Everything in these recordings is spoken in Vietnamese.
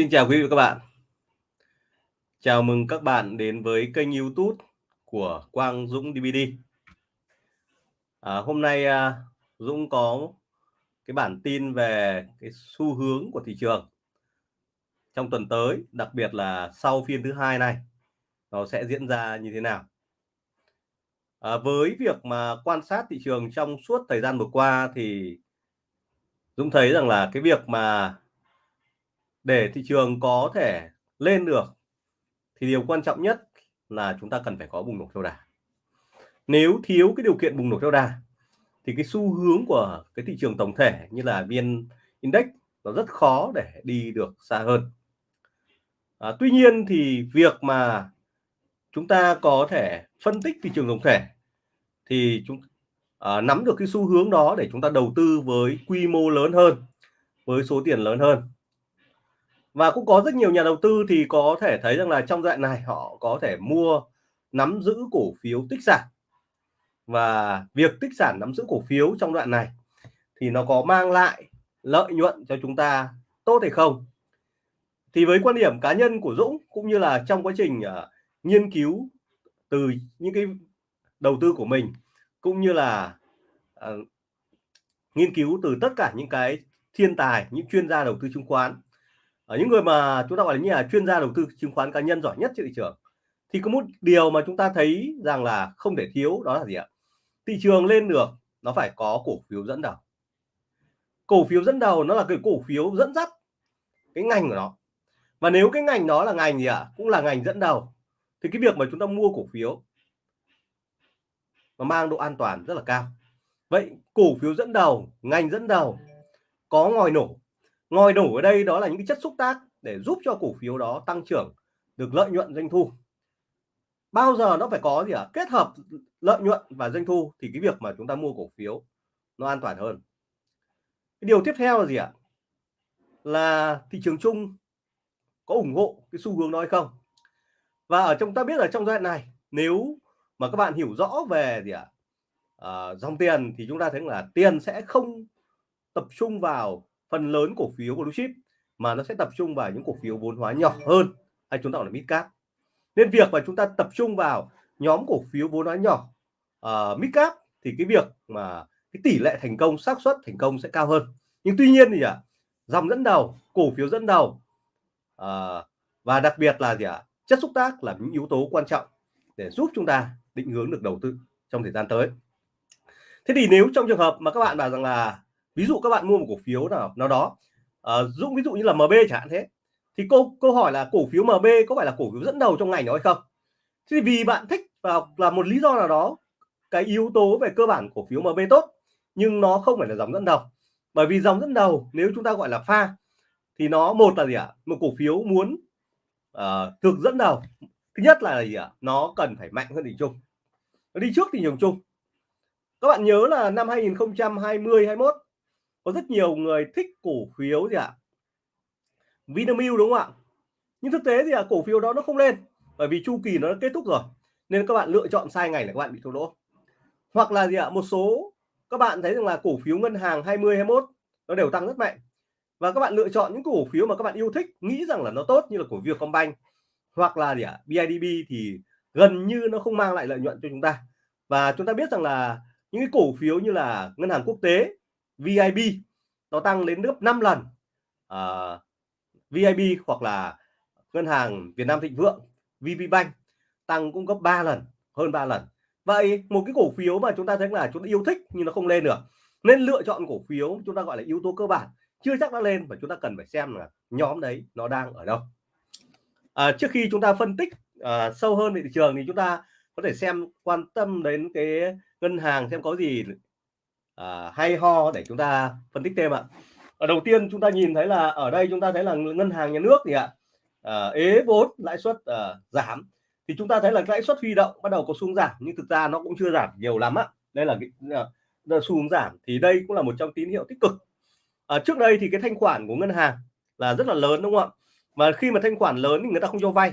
Xin chào quý vị và các bạn. Chào mừng các bạn đến với kênh YouTube của Quang Dũng DVD. À, hôm nay à, Dũng có cái bản tin về cái xu hướng của thị trường trong tuần tới, đặc biệt là sau phiên thứ hai này nó sẽ diễn ra như thế nào. À, với việc mà quan sát thị trường trong suốt thời gian vừa qua thì Dũng thấy rằng là cái việc mà để thị trường có thể lên được thì điều quan trọng nhất là chúng ta cần phải có bùng nổ theo đà. Nếu thiếu cái điều kiện bùng nổ theo đà thì cái xu hướng của cái thị trường tổng thể như là vn index nó rất khó để đi được xa hơn. À, tuy nhiên thì việc mà chúng ta có thể phân tích thị trường tổng thể thì chúng à, nắm được cái xu hướng đó để chúng ta đầu tư với quy mô lớn hơn với số tiền lớn hơn và cũng có rất nhiều nhà đầu tư thì có thể thấy rằng là trong đoạn này họ có thể mua nắm giữ cổ phiếu tích sản. Và việc tích sản nắm giữ cổ phiếu trong đoạn này thì nó có mang lại lợi nhuận cho chúng ta tốt hay không? Thì với quan điểm cá nhân của Dũng cũng như là trong quá trình uh, nghiên cứu từ những cái đầu tư của mình cũng như là uh, nghiên cứu từ tất cả những cái thiên tài những chuyên gia đầu tư chứng khoán ở những người mà chúng ta gọi là như là chuyên gia đầu tư chứng khoán cá nhân giỏi nhất trên thị trường, thì có một điều mà chúng ta thấy rằng là không thể thiếu, đó là gì ạ? Thị trường lên được, nó phải có cổ phiếu dẫn đầu. Cổ phiếu dẫn đầu nó là cái cổ phiếu dẫn dắt cái ngành của nó. Và nếu cái ngành đó là ngành gì ạ? Cũng là ngành dẫn đầu, thì cái việc mà chúng ta mua cổ phiếu nó mang độ an toàn rất là cao. Vậy cổ phiếu dẫn đầu, ngành dẫn đầu có ngòi nổ ngòi nổ ở đây đó là những cái chất xúc tác để giúp cho cổ phiếu đó tăng trưởng được lợi nhuận doanh thu bao giờ nó phải có gì ạ à? kết hợp lợi nhuận và doanh thu thì cái việc mà chúng ta mua cổ phiếu nó an toàn hơn cái điều tiếp theo là gì ạ à? là thị trường chung có ủng hộ cái xu hướng đó hay không và ở trong ta biết là trong giai đoạn này nếu mà các bạn hiểu rõ về gì ạ à? à, dòng tiền thì chúng ta thấy là tiền sẽ không tập trung vào phần lớn cổ phiếu của blue chip mà nó sẽ tập trung vào những cổ phiếu vốn hóa nhỏ hơn hay chúng ta gọi là mid cap nên việc mà chúng ta tập trung vào nhóm cổ phiếu vốn hóa nhỏ ờ, uh, mid cap thì cái việc mà cái tỷ lệ thành công xác suất thành công sẽ cao hơn. Nhưng tuy nhiên thì à, dòng dẫn đầu cổ phiếu dẫn đầu uh, và đặc biệt là gì ạ à, chất xúc tác là những yếu tố quan trọng để giúp chúng ta định hướng được đầu tư trong thời gian tới. Thế thì nếu trong trường hợp mà các bạn bảo rằng là ví dụ các bạn mua một cổ phiếu nào nào đó à, dũng ví dụ như là MB chẳng hạn thế thì câu câu hỏi là cổ phiếu MB có phải là cổ phiếu dẫn đầu trong ngành đó hay không? Thì vì bạn thích và là một lý do nào đó cái yếu tố về cơ bản cổ phiếu MB tốt nhưng nó không phải là dòng dẫn đầu. Bởi vì dòng dẫn đầu nếu chúng ta gọi là pha thì nó một là gì ạ? Một cổ phiếu muốn ờ, uh, thực dẫn đầu. Thứ nhất là gì ạ? Nó cần phải mạnh hơn thị trường, nó đi trước thị trường chung các bạn nhớ là năm 2020 21 có rất nhiều người thích cổ phiếu gì ạ? Vinamilk đúng không ạ? Nhưng thực tế thì à, cổ phiếu đó nó không lên bởi vì chu kỳ nó đã kết thúc rồi nên các bạn lựa chọn sai ngày là các bạn bị thua lỗ. Hoặc là gì ạ? Một số các bạn thấy rằng là cổ phiếu ngân hàng 20 21 nó đều tăng rất mạnh và các bạn lựa chọn những cổ phiếu mà các bạn yêu thích nghĩ rằng là nó tốt như là cổ phiếu Combank hoặc là gì ạ? BIDB thì gần như nó không mang lại lợi nhuận cho chúng ta. Và chúng ta biết rằng là những cái cổ phiếu như là ngân hàng quốc tế VIB nó tăng lên gấp 5 lần. Ờ, uh, VIP VIB hoặc là ngân hàng Việt Nam Thịnh Vượng VPBank tăng cũng gấp 3 lần hơn 3 lần. Vậy một cái cổ phiếu mà chúng ta thấy là chúng ta yêu thích nhưng nó không lên được nên lựa chọn cổ phiếu chúng ta gọi là yếu tố cơ bản chưa chắc đã lên và chúng ta cần phải xem là nhóm đấy nó đang ở đâu. À, trước khi chúng ta phân tích à, sâu hơn về thị trường thì chúng ta có thể xem quan tâm đến cái ngân hàng xem có gì à, hay ho để chúng ta phân tích thêm ạ. Ở đầu tiên chúng ta nhìn thấy là ở đây chúng ta thấy là ngân hàng nhà nước thì ạ? À, ế vốn lãi suất à, giảm. Thì chúng ta thấy là lãi suất huy động bắt đầu có xuống giảm nhưng thực ra nó cũng chưa giảm nhiều lắm ạ. Đây là cái xu hướng giảm thì đây cũng là một trong tín hiệu tích cực. À, trước đây thì cái thanh khoản của ngân hàng là rất là lớn đúng không ạ? Mà khi mà thanh khoản lớn thì người ta không cho vay.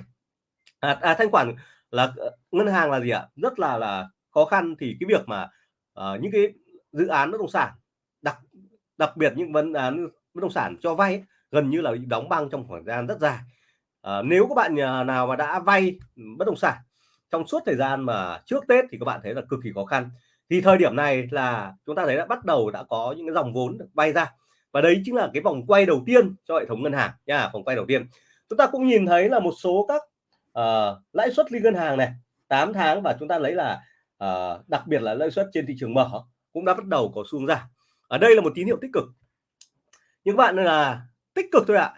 À, à, thanh khoản là ngân hàng là gì ạ? Rất là là khó khăn thì cái việc mà uh, những cái dự án bất động sản đặc đặc biệt những vấn án bất động sản cho vay gần như là bị đóng băng trong khoảng thời gian rất dài. À, nếu các bạn nhà nào mà đã vay bất động sản trong suốt thời gian mà trước Tết thì các bạn thấy là cực kỳ khó khăn. Thì thời điểm này là chúng ta thấy đã bắt đầu đã có những cái dòng vốn được vay ra và đấy chính là cái vòng quay đầu tiên cho hệ thống ngân hàng nha vòng quay đầu tiên. Chúng ta cũng nhìn thấy là một số các uh, lãi suất liên ngân hàng này 8 tháng và chúng ta lấy là uh, đặc biệt là lãi suất trên thị trường mở cũng đã bắt đầu có xu hướng giảm. Ở đây là một tín hiệu tích cực. Nhưng bạn là tích cực thôi ạ.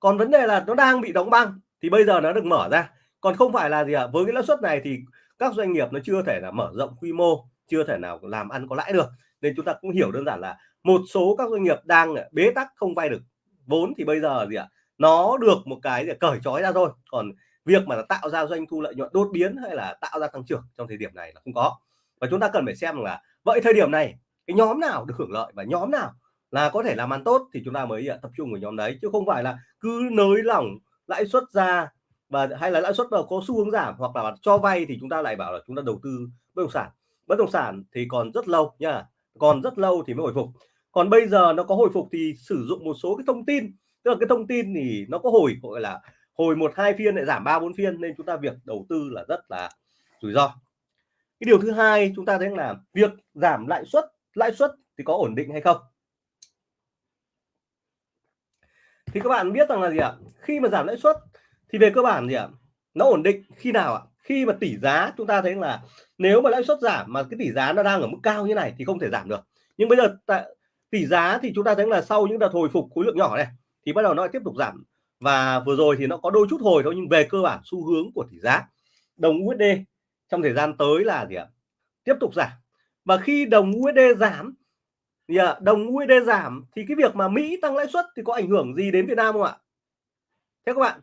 Còn vấn đề là nó đang bị đóng băng thì bây giờ nó được mở ra. Còn không phải là gì ạ? À? với cái lãi suất này thì các doanh nghiệp nó chưa thể là mở rộng quy mô, chưa thể nào làm ăn có lãi được. Nên chúng ta cũng hiểu đơn giản là một số các doanh nghiệp đang bế tắc không vay được. Vốn thì bây giờ gì ạ? À? nó được một cái gì cởi trói ra thôi. Còn việc mà tạo ra doanh thu lợi nhuận đột biến hay là tạo ra tăng trưởng trong thời điểm này là không có. Và chúng ta cần phải xem là vậy thời điểm này, cái nhóm nào được hưởng lợi và nhóm nào là có thể làm ăn tốt thì chúng ta mới à, tập trung vào nhóm đấy, chứ không phải là cứ nới lỏng lãi suất ra và, hay là lãi suất có xu hướng giảm hoặc là cho vay thì chúng ta lại bảo là chúng ta đầu tư bất động sản. Bất động sản thì còn rất lâu nha, còn rất lâu thì mới hồi phục. Còn bây giờ nó có hồi phục thì sử dụng một số cái thông tin, tức là cái thông tin thì nó có hồi, gọi là hồi một hai phiên lại giảm ba bốn phiên nên chúng ta việc đầu tư là rất là rủi ro cái điều thứ hai chúng ta thấy là việc giảm lãi suất lãi suất thì có ổn định hay không? Thì các bạn biết rằng là gì ạ? Khi mà giảm lãi suất thì về cơ bản gì ạ? Nó ổn định khi nào ạ? Khi mà tỷ giá chúng ta thấy là nếu mà lãi suất giảm mà cái tỷ giá nó đang ở mức cao như này thì không thể giảm được. Nhưng bây giờ tại tỷ giá thì chúng ta thấy là sau những đợt hồi phục khối lượng nhỏ này thì bắt đầu nó lại tiếp tục giảm. Và vừa rồi thì nó có đôi chút hồi thôi nhưng về cơ bản xu hướng của tỷ giá. Đồng USD trong thời gian tới là gì ạ? Tiếp tục giảm. Và khi đồng USD giảm thì đồng USD giảm thì cái việc mà Mỹ tăng lãi suất thì có ảnh hưởng gì đến Việt Nam không ạ? Thế các bạn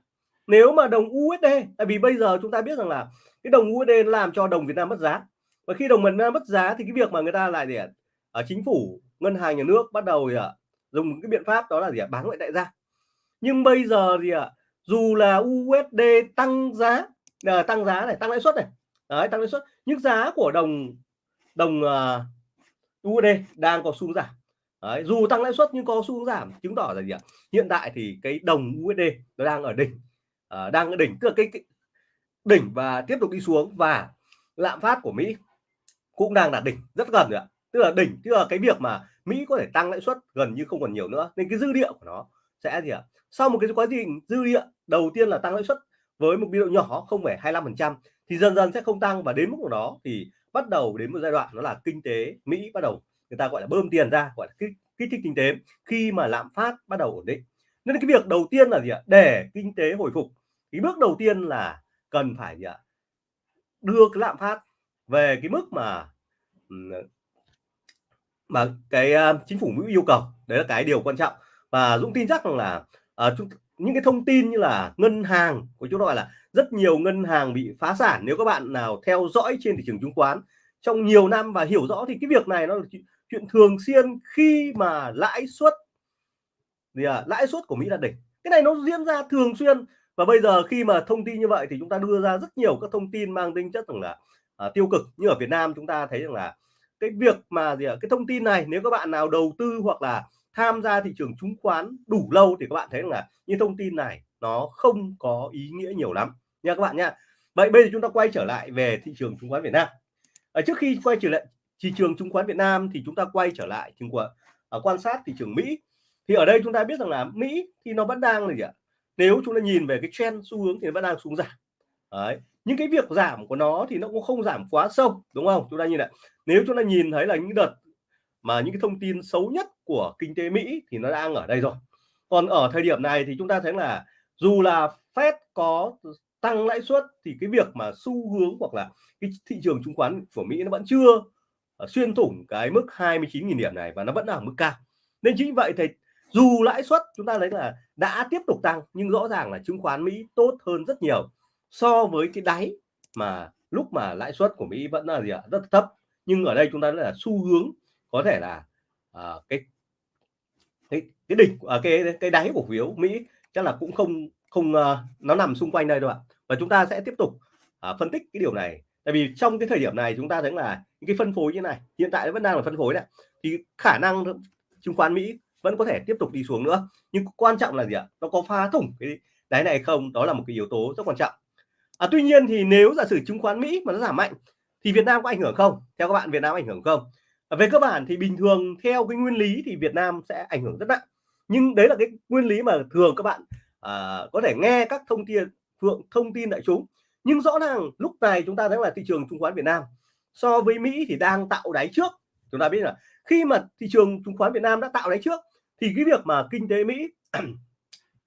nếu mà đồng USD tại vì bây giờ chúng ta biết rằng là cái đồng USD làm cho đồng Việt Nam mất giá. Và khi đồng Việt Nam mất giá thì cái việc mà người ta lại để ở chính phủ ngân hàng nhà nước bắt đầu thì à, dùng cái biện pháp đó là gì ạ? Bán ngoại tệ ra nhưng bây giờ thì ạ? Dù là USD tăng giá à, tăng giá này tăng lãi suất này đấy tăng lãi suất. Nhưng giá của đồng đồng ờ, uh, USD đang có xu giảm. Đấy, dù tăng lãi suất nhưng có xu giảm chứng tỏ là gì ạ? Hiện tại thì cái đồng USD nó đang ở đỉnh. Uh, đang ở đỉnh tức là cái, cái đỉnh và tiếp tục đi xuống và lạm phát của Mỹ cũng đang đạt đỉnh rất gần rồi ạ. Tức là đỉnh tức là cái việc mà Mỹ có thể tăng lãi suất gần như không còn nhiều nữa. Nên cái dư địa của nó sẽ gì ạ? Sau một cái quá trình dư địa đầu tiên là tăng lãi suất với một biên độ nhỏ 0,25% thì dần dần sẽ không tăng và đến mức của nó thì bắt đầu đến một giai đoạn nó là kinh tế Mỹ bắt đầu người ta gọi là bơm tiền ra gọi là kích, kích thích kinh tế khi mà lạm phát bắt đầu ổn định. Nên cái việc đầu tiên là gì ạ? Để kinh tế hồi phục. Cái bước đầu tiên là cần phải gì ạ? Đưa cái lạm phát về cái mức mà mà cái uh, chính phủ Mỹ yêu cầu. Đấy là cái điều quan trọng. Và Dũng tin chắc rằng là uh, chúng, những cái thông tin như là ngân hàng của chúng gọi là rất nhiều ngân hàng bị phá sản. Nếu các bạn nào theo dõi trên thị trường chứng khoán trong nhiều năm và hiểu rõ thì cái việc này nó là chuyện thường xuyên khi mà lãi suất gì à, lãi suất của Mỹ là đỉnh. Cái này nó diễn ra thường xuyên và bây giờ khi mà thông tin như vậy thì chúng ta đưa ra rất nhiều các thông tin mang tính chất rằng là à, tiêu cực. Như ở Việt Nam chúng ta thấy rằng là cái việc mà gì à, cái thông tin này nếu các bạn nào đầu tư hoặc là tham gia thị trường chứng khoán đủ lâu thì các bạn thấy là những thông tin này nó không có ý nghĩa nhiều lắm. Nha các bạn nha. Vậy bây giờ chúng ta quay trở lại về thị trường chứng khoán Việt Nam. Ở trước khi quay trở lại thị trường chứng khoán Việt Nam thì chúng ta quay trở lại chứng khoán ở quan sát thị trường Mỹ. Thì ở đây chúng ta biết rằng là Mỹ thì nó vẫn đang là gì ạ? Nếu chúng ta nhìn về cái trend xu hướng thì nó vẫn đang xuống giảm. Đấy, những cái việc giảm của nó thì nó cũng không giảm quá sâu, đúng không? Chúng ta nhìn lại nếu chúng ta nhìn thấy là những đợt mà những cái thông tin xấu nhất của kinh tế Mỹ thì nó đang ở đây rồi. Còn ở thời điểm này thì chúng ta thấy là dù là Fed có tăng lãi suất thì cái việc mà xu hướng hoặc là cái thị trường chứng khoán của Mỹ nó vẫn chưa ờ, xuyên thủng cái mức 29.000 điểm này và nó vẫn ở mức cao. Nên chính vậy thì dù lãi suất chúng ta thấy là đã tiếp tục tăng, nhưng rõ ràng là chứng khoán Mỹ tốt hơn rất nhiều so với cái đáy mà lúc mà lãi suất của Mỹ vẫn là gì ạ? Rất thấp. Nhưng ở đây chúng ta là xu hướng có thể là uh, cái cái cái đỉnh ở uh, cái cái đáy cổ phiếu Mỹ chắc là cũng không không uh, nó nằm xung quanh đây đâu ạ. Và chúng ta sẽ tiếp tục uh, phân tích cái điều này. Tại vì trong cái thời điểm này chúng ta thấy là những cái phân phối như này hiện tại vẫn đang là phân phối đấy thì khả năng chứng khoán Mỹ vẫn có thể tiếp tục đi xuống nữa. Nhưng quan trọng là gì ạ? Nó có phá thủng cái đáy này không? Đó là một cái yếu tố rất quan trọng. À, tuy nhiên thì nếu giả sử chứng khoán Mỹ mà nó giảm mạnh thì Việt Nam có ảnh hưởng không? Theo các bạn Việt Nam ảnh hưởng không? Ờ, về cơ bản thì bình thường theo cái nguyên lý thì Việt Nam sẽ ảnh hưởng rất nặng. Nhưng đấy là cái nguyên lý mà thường các bạn à, có thể nghe các thông tin phượng thông tin đại chúng. Nhưng rõ ràng lúc này chúng ta thấy là thị trường chứng khoán Việt Nam so với Mỹ thì đang tạo đáy trước. Chúng ta biết là khi mà thị trường chứng khoán Việt Nam đã tạo đáy trước thì cái việc mà kinh tế Mỹ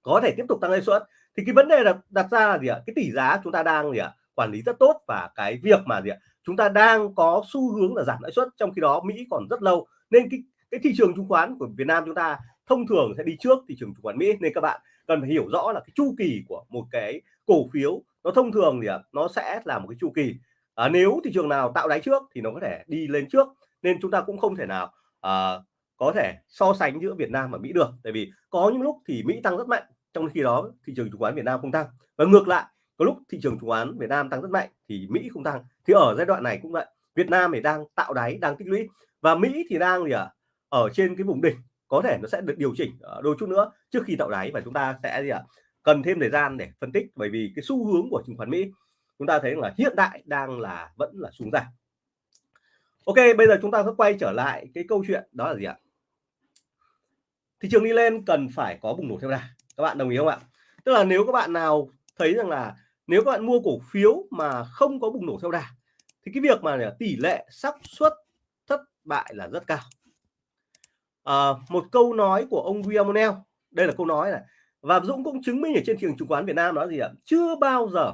có thể tiếp tục tăng lãi suất. Thì cái vấn đề là đặt ra là gì ạ? Cái tỷ giá chúng ta đang gì ạ? Quản lý rất tốt và cái việc mà gì ạ? Chúng ta đang có xu hướng là giảm lãi suất trong khi đó Mỹ còn rất lâu. Nên cái cái thị trường chứng khoán của Việt Nam chúng ta thông thường sẽ đi trước thị trường chứng khoán Mỹ. Nên các bạn cần phải hiểu rõ là cái chu kỳ của một cái cổ phiếu nó thông thường thì à, nó sẽ là một cái chu kỳ. À, nếu thị trường nào tạo đáy trước thì nó có thể đi lên trước. Nên chúng ta cũng không thể nào à, có thể so sánh giữa Việt Nam và Mỹ được. Tại vì có những lúc thì Mỹ tăng rất mạnh trong khi đó thị trường chứng khoán Việt Nam không tăng. Và ngược lại có lúc thị trường chứng khoán Việt Nam tăng rất mạnh thì Mỹ không tăng. Thì ở giai đoạn này cũng vậy. Việt Nam thì đang tạo đáy đang tích lũy. Và Mỹ thì đang gì ạ? À, ở trên cái vùng đỉnh. Có thể nó sẽ được điều chỉnh ờ, đôi chút nữa trước khi tạo đáy và chúng ta sẽ gì ạ? À, cần thêm thời gian để phân tích bởi vì cái xu hướng của chứng khoán Mỹ chúng ta thấy là hiện tại đang là vẫn là xuống giảm. Ok bây giờ chúng ta sẽ quay trở lại cái câu chuyện đó là gì ạ? Thị trường đi lên cần phải có bùng nổ theo đà. Các bạn đồng ý không ạ? Tức là nếu các bạn nào thấy rằng là nếu các bạn mua cổ phiếu mà không có bùng nổ theo đà thì cái việc mà tỷ lệ xác suất thất bại là rất cao. À, một câu nói của ông William O'Neill đây là câu nói này và Dũng cũng chứng minh ở trên thị trường chứng khoán Việt Nam nói gì ạ? Chưa bao giờ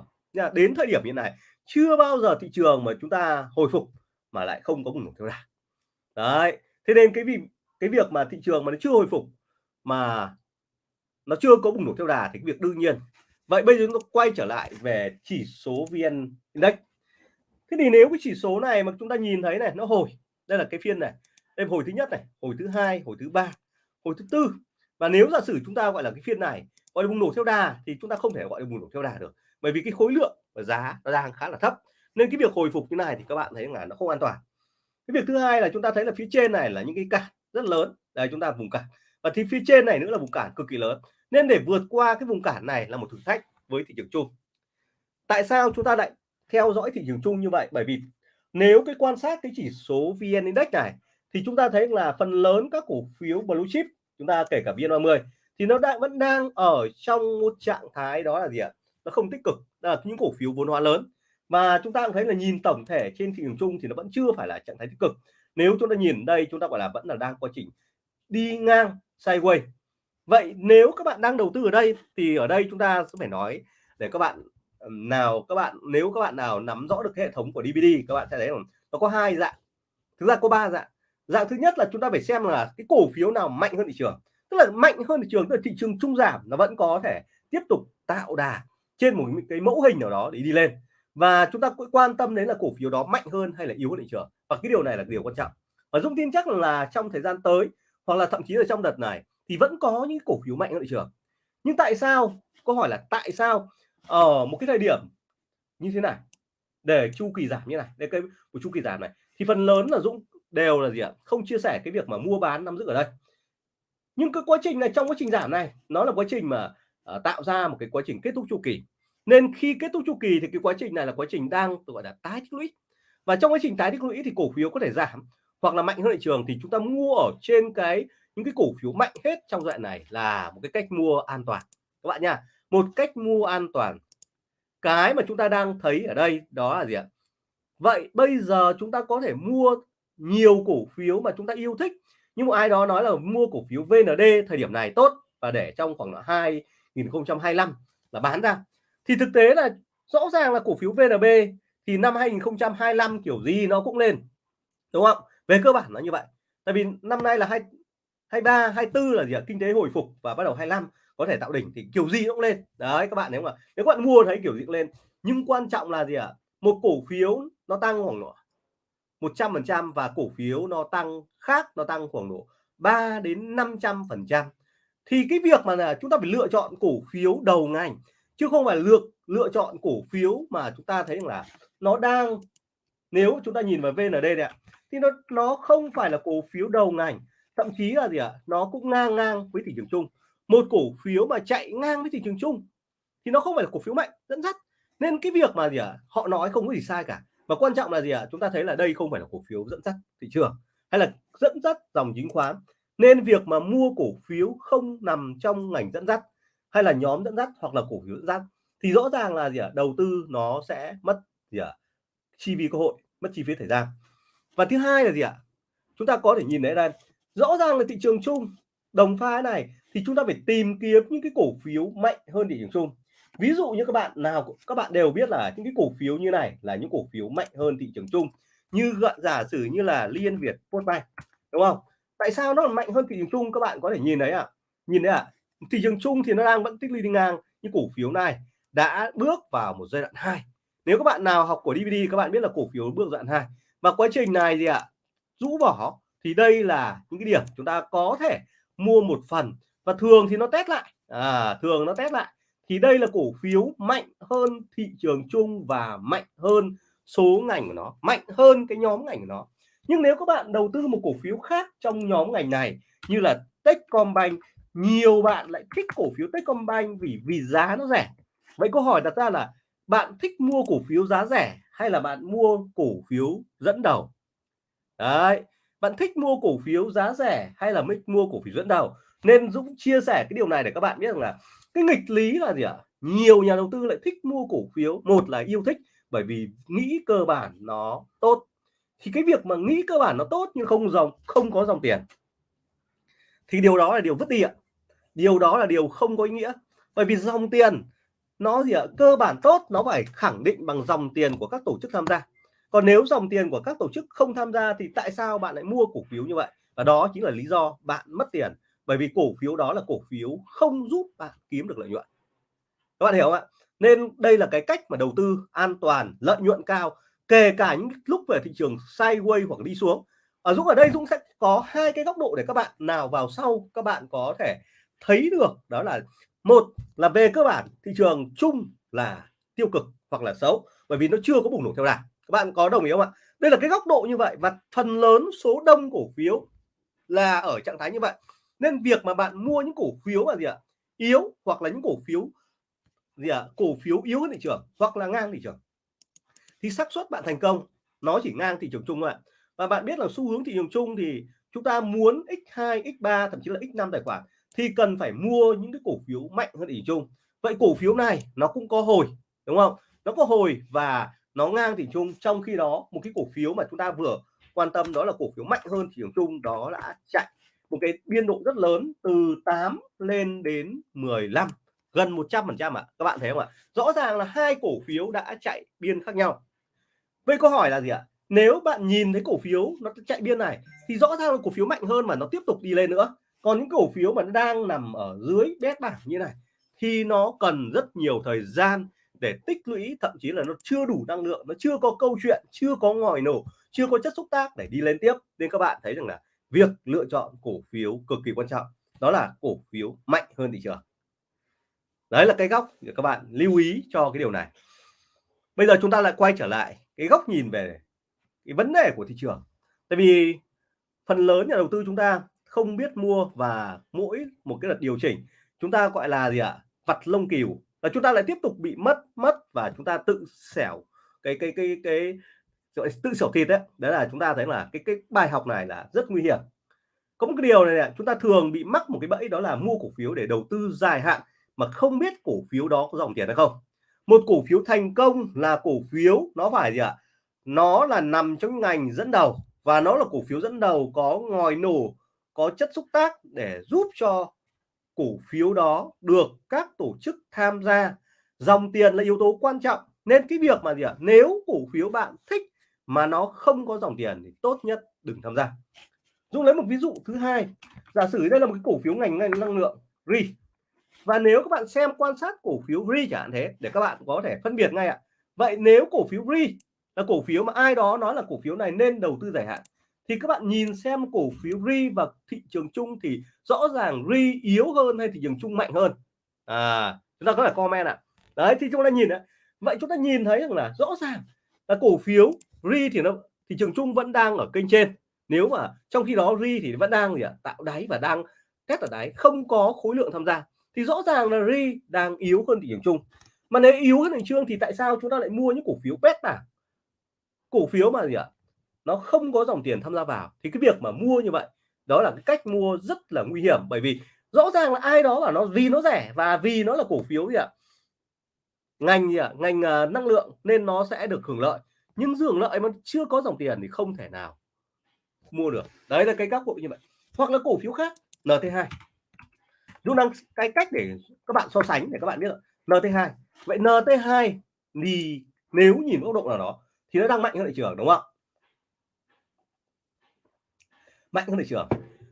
đến thời điểm hiện này chưa bao giờ thị trường mà chúng ta hồi phục mà lại không có bùng nổ theo đà. Đấy thế nên cái vì cái việc mà thị trường mà nó chưa hồi phục mà nó chưa có bùng nổ theo đà thì cái việc đương nhiên vậy bây giờ chúng ta quay trở lại về chỉ số vn index. Thế thì nếu cái chỉ số này mà chúng ta nhìn thấy này, nó hồi, đây là cái phiên này. Đây hồi thứ nhất này, hồi thứ hai, hồi thứ ba, hồi thứ tư. Và nếu giả sử chúng ta gọi là cái phiên này, gọi là bùng nổ theo đà thì chúng ta không thể gọi là bùng nổ theo đà được. Bởi vì cái khối lượng và giá nó đang khá là thấp. Nên cái việc hồi phục như này thì các bạn thấy là nó không an toàn. Cái việc thứ hai là chúng ta thấy là phía trên này là những cái cản rất lớn. Đây, chúng ta vùng cản. Và thì phía trên này nữa là vùng cản cực kỳ lớn nên để vượt qua cái vùng cản này là một thử thách với thị trường chung. Tại sao chúng ta lại theo dõi thị trường chung như vậy? Bởi vì nếu cái quan sát cái chỉ số VN Index này, thì chúng ta thấy là phần lớn các cổ phiếu blue chip, chúng ta kể cả VN30 thì nó đang vẫn đang ở trong một trạng thái đó là gì ạ? Nó không tích cực là những cổ phiếu vốn hóa lớn. Mà chúng ta cũng thấy là nhìn tổng thể trên thị trường chung thì nó vẫn chưa phải là trạng thái tích cực. Nếu chúng ta nhìn đây, chúng ta gọi là vẫn là đang quá trình đi ngang sideways vậy nếu các bạn đang đầu tư ở đây thì ở đây chúng ta sẽ phải nói để các bạn nào các bạn, nếu các bạn nào nắm rõ được hệ thống của DVD các bạn sẽ thấy nó có hai dạng. Thực ra có ba dạng. Dạng thứ nhất là chúng ta phải xem là cái cổ phiếu nào mạnh hơn thị trường. Tức là mạnh hơn thị trường tức là thị trường trung giảm nó vẫn có thể tiếp tục tạo đà trên một cái mẫu hình nào đó để đi lên. Và chúng ta cũng quan tâm đến là cổ phiếu đó mạnh hơn hay là yếu hơn thị trường. Và cái điều này là điều quan trọng. Và Dung tin chắc là trong thời gian tới hoặc là thậm chí là trong đợt này thì vẫn có những cổ phiếu mạnh ở thị trường. Nhưng tại sao? Câu hỏi là tại sao ở một cái thời điểm như thế này để chu kỳ giảm như này đây cái của chu kỳ giảm này thì phần lớn là Dũng đều là gì ạ? Không chia sẻ cái việc mà mua bán nắm giữ ở đây. Nhưng cái quá trình này trong quá trình giảm này nó là quá trình mà uh, tạo ra một cái quá trình kết thúc chu kỳ. Nên khi kết thúc chu kỳ thì cái quá trình này là quá trình đang gọi là tái tích lũy. Và trong quá trình tái tích lũy thì cổ phiếu có thể giảm hoặc là mạnh hơn thị trường thì chúng ta mua ở trên cái những cái cổ phiếu mạnh hết trong đoạn này là một cái cách mua an toàn. Các bạn nha, một cách mua an toàn. Cái mà chúng ta đang thấy ở đây đó là gì ạ? Vậy bây giờ chúng ta có thể mua nhiều cổ phiếu mà chúng ta yêu thích. Nhưng một ai đó nói là mua cổ phiếu VND thời điểm này tốt và để trong khoảng 2025 là bán ra. Thì thực tế là rõ ràng là cổ phiếu VNB thì năm 2025 kiểu gì nó cũng lên, đúng không? Về cơ bản nó như vậy. Tại vì năm nay là hai 23 24 là gì ạ? Kinh tế hồi phục và bắt đầu 25 có thể tạo đỉnh thì kiểu gì cũng lên. Đấy, các bạn nếu mà, nếu các bạn mua thấy kiểu gì cũng lên. Nhưng quan trọng là gì ạ? Một cổ phiếu nó tăng khoảng độ 100 phần trăm và cổ phiếu nó tăng khác, nó tăng khoảng độ 3 đến 500 phần trăm. Thì cái việc mà là chúng ta phải lựa chọn cổ phiếu đầu ngành, chứ không phải lựa lựa chọn cổ phiếu mà chúng ta thấy là nó đang, nếu chúng ta nhìn vào VND này ạ, thì nó nó không phải là cổ phiếu đầu ngành thậm chí là gì ạ? Nó cũng ngang ngang với thị trường chung. Một cổ phiếu mà chạy ngang với thị trường chung thì nó không phải là cổ phiếu mạnh, dẫn dắt. Nên cái việc mà gì ạ? Họ nói không có gì sai cả. Và quan trọng là gì ạ? Chúng ta thấy là đây không phải là cổ phiếu dẫn dắt thị trường hay là dẫn dắt dòng chứng khoán. Nên việc mà mua cổ phiếu không nằm trong ngành dẫn dắt hay là nhóm dẫn dắt hoặc là cổ phiếu dẫn dắt thì rõ ràng là gì ạ? Đầu tư nó sẽ mất gì ạ? Chi phí cơ hội, mất chi phí thời gian. Và thứ hai là gì ạ? Chúng ta có thể nhìn thấy đây rõ ràng là thị trường chung đồng pha này thì chúng ta phải tìm kiếm những cái cổ phiếu mạnh hơn thị trường chung ví dụ như các bạn nào, các bạn đều biết là những cái cổ phiếu như này là những cổ phiếu mạnh hơn thị trường chung như gọn giả sử như là liên việt postbank đúng không tại sao nó mạnh hơn thị trường chung các bạn có thể nhìn thấy ạ à? nhìn thấy ạ à? thị trường chung thì nó đang vẫn tích lũy đi ngang những cổ phiếu này, đã bước vào một giai đoạn 2 nếu các bạn nào học của DVD các bạn biết là cổ phiếu bước giai đoạn 2 và quá trình này gì ạ à? rũ bỏ thì đây là những cái điểm chúng ta có thể mua một phần và thường thì nó test lại. À, thường nó test lại. Thì đây là cổ phiếu mạnh hơn thị trường chung và mạnh hơn số ngành của nó mạnh hơn cái nhóm ngành của nó. Nhưng nếu các bạn đầu tư một cổ phiếu khác trong nhóm ngành này như là Techcombank nhiều bạn lại thích cổ phiếu Techcombank vì vì giá nó rẻ. Vậy câu hỏi đặt ra là bạn thích mua cổ phiếu giá rẻ hay là bạn mua cổ phiếu dẫn đầu? Đấy bạn thích mua cổ phiếu giá rẻ hay là thích mua cổ phiếu dẫn đầu? Nên Dũng chia sẻ cái điều này để các bạn biết rằng là cái nghịch lý là gì ạ? Nhiều nhà đầu tư lại thích mua cổ phiếu. Một là yêu thích, bởi vì nghĩ cơ bản nó tốt. Thì cái việc mà nghĩ cơ bản nó tốt nhưng không dòng, không có dòng tiền, thì điều đó là điều vứt đi ạ. Điều đó là điều không có ý nghĩa. Bởi vì dòng tiền nó gì ạ? Cơ bản tốt, nó phải khẳng định bằng dòng tiền của các tổ chức tham gia còn nếu dòng tiền của các tổ chức không tham gia thì tại sao bạn lại mua cổ phiếu như vậy? Và đó chính là lý do bạn mất tiền. Bởi vì cổ phiếu đó là cổ phiếu không giúp bạn kiếm được lợi nhuận. Các bạn hiểu không ạ? Nên đây là cái cách mà đầu tư an toàn, lợi nhuận cao, kể cả những lúc về thị trường sideways hoặc đi xuống. Ở Dũng ở đây Dũng sẽ có hai cái góc độ để các bạn nào vào sau các bạn có thể thấy được. Đó là, một là về cơ bản, thị trường chung là tiêu cực hoặc là xấu. Bởi vì nó chưa có bùng nổ theo đà các bạn có đồng ý không ạ? Đây là cái góc độ như vậy và phần lớn số đông cổ phiếu là ở trạng thái như vậy. Nên việc mà bạn mua những cổ phiếu là gì ạ? Yếu hoặc là những cổ phiếu gì ạ? Cổ phiếu yếu hơn thị trường hoặc là ngang thị trường thì xác suất bạn thành công. Nó chỉ ngang thị trường chung thôi ạ. Và bạn biết là xu hướng thị trường chung thì chúng ta muốn x2 x3 thậm chí là x5 tài khoản thì cần phải mua những cái cổ phiếu mạnh hơn thị trường chung. Vậy cổ phiếu này nó cũng có hồi, đúng không? Nó có hồi và nó ngang thị trường chung, trong khi đó, một cái cổ phiếu mà chúng ta vừa quan tâm đó là cổ phiếu mạnh hơn thị trường chung, đó đã chạy. Một cái biên độ rất lớn từ 8 lên đến 15 gần 100 phần trăm ạ. Các bạn thấy không ạ? Rõ ràng là hai cổ phiếu đã chạy biên khác nhau. Vậy câu hỏi là gì ạ? Nếu bạn nhìn thấy cổ phiếu nó chạy biên này, thì rõ ràng là cổ phiếu mạnh hơn mà nó tiếp tục đi lên nữa. Còn những cổ phiếu mà nó đang nằm ở dưới bét bảng như này, thì nó cần rất nhiều thời gian để tích lũy, thậm chí là nó chưa đủ năng lượng, nó chưa có câu chuyện, chưa có ngòi nổ, chưa có chất xúc tác để đi lên tiếp. Nên các bạn thấy rằng là việc lựa chọn cổ phiếu cực kỳ quan trọng, đó là cổ phiếu mạnh hơn thị trường. Đấy là cái góc để các bạn lưu ý cho cái điều này. Bây giờ chúng ta lại quay trở lại cái góc nhìn về cái vấn đề của thị trường. Tại vì phần lớn nhà đầu tư chúng ta không biết mua và mỗi một cái đợt điều chỉnh, chúng ta gọi là gì ạ? Vặt lông cừu là chúng ta lại tiếp tục bị mất mất và chúng ta tự xẻo cái cái cái cái, cái tự xẻo thịt đấy. Đấy là chúng ta thấy là cái cái bài học này là rất nguy hiểm. Có một cái điều này, này chúng ta thường bị mắc một cái bẫy đó là mua cổ phiếu để đầu tư dài hạn mà không biết cổ phiếu đó có dòng tiền hay không. Một cổ phiếu thành công là cổ phiếu nó phải gì ạ? Nó là nằm trong ngành dẫn đầu và nó là cổ phiếu dẫn đầu có ngòi nổ có chất xúc tác để giúp cho cổ phiếu đó được các tổ chức tham gia. Dòng tiền là yếu tố quan trọng, nên cái việc mà gì ạ? Nếu cổ phiếu bạn thích mà nó không có dòng tiền thì tốt nhất đừng tham gia. Dung lấy một ví dụ thứ hai. Giả sử đây là một cái cổ phiếu ngành năng lượng RI và nếu các bạn xem quan sát cổ phiếu RI chẳng hạn thế, để các bạn có thể phân biệt ngay ạ. Vậy nếu cổ phiếu RI là cổ phiếu mà ai đó nói là cổ phiếu này nên đầu tư dài hạn thì các bạn nhìn xem cổ phiếu RI và thị trường chung thì rõ ràng RI yếu hơn hay thị trường chung mạnh hơn? À chúng ta có thể comment ạ. Đấy, thì chúng ta nhìn ạ. Vậy chúng ta nhìn thấy rằng là rõ ràng là cổ phiếu RI thì nó, thị trường chung vẫn đang ở kênh trên. Nếu mà trong khi đó ri thì vẫn đang gì ạ? Tạo đáy và đang test ở đáy, không có khối lượng tham gia. Thì rõ ràng là ri đang yếu hơn thị trường chung. Mà nếu yếu hơn thị trường thì tại sao chúng ta lại mua những cổ phiếu pet à cổ phiếu mà gì ạ? Nó không có dòng tiền tham gia vào thì cái việc mà mua như vậy đó là cái cách mua rất là nguy hiểm. Bởi vì rõ ràng là ai đó bảo nó vì nó rẻ và vì nó là cổ phiếu gì ạ. Ngành gì ạ? Ngành uh, năng lượng nên nó sẽ được hưởng lợi. Nhưng hưởng lợi mà chưa có dòng tiền thì không thể nào mua được. Đấy là cái góc độ như vậy. Hoặc là cổ phiếu khác NT2 Dũng đang cái cách để các bạn so sánh để các bạn biết NT2 vậy NT2 thì nếu nhìn góc độ nào đó thì nó đang mạnh hơn thị trường đúng không mạnh hơn thị trường.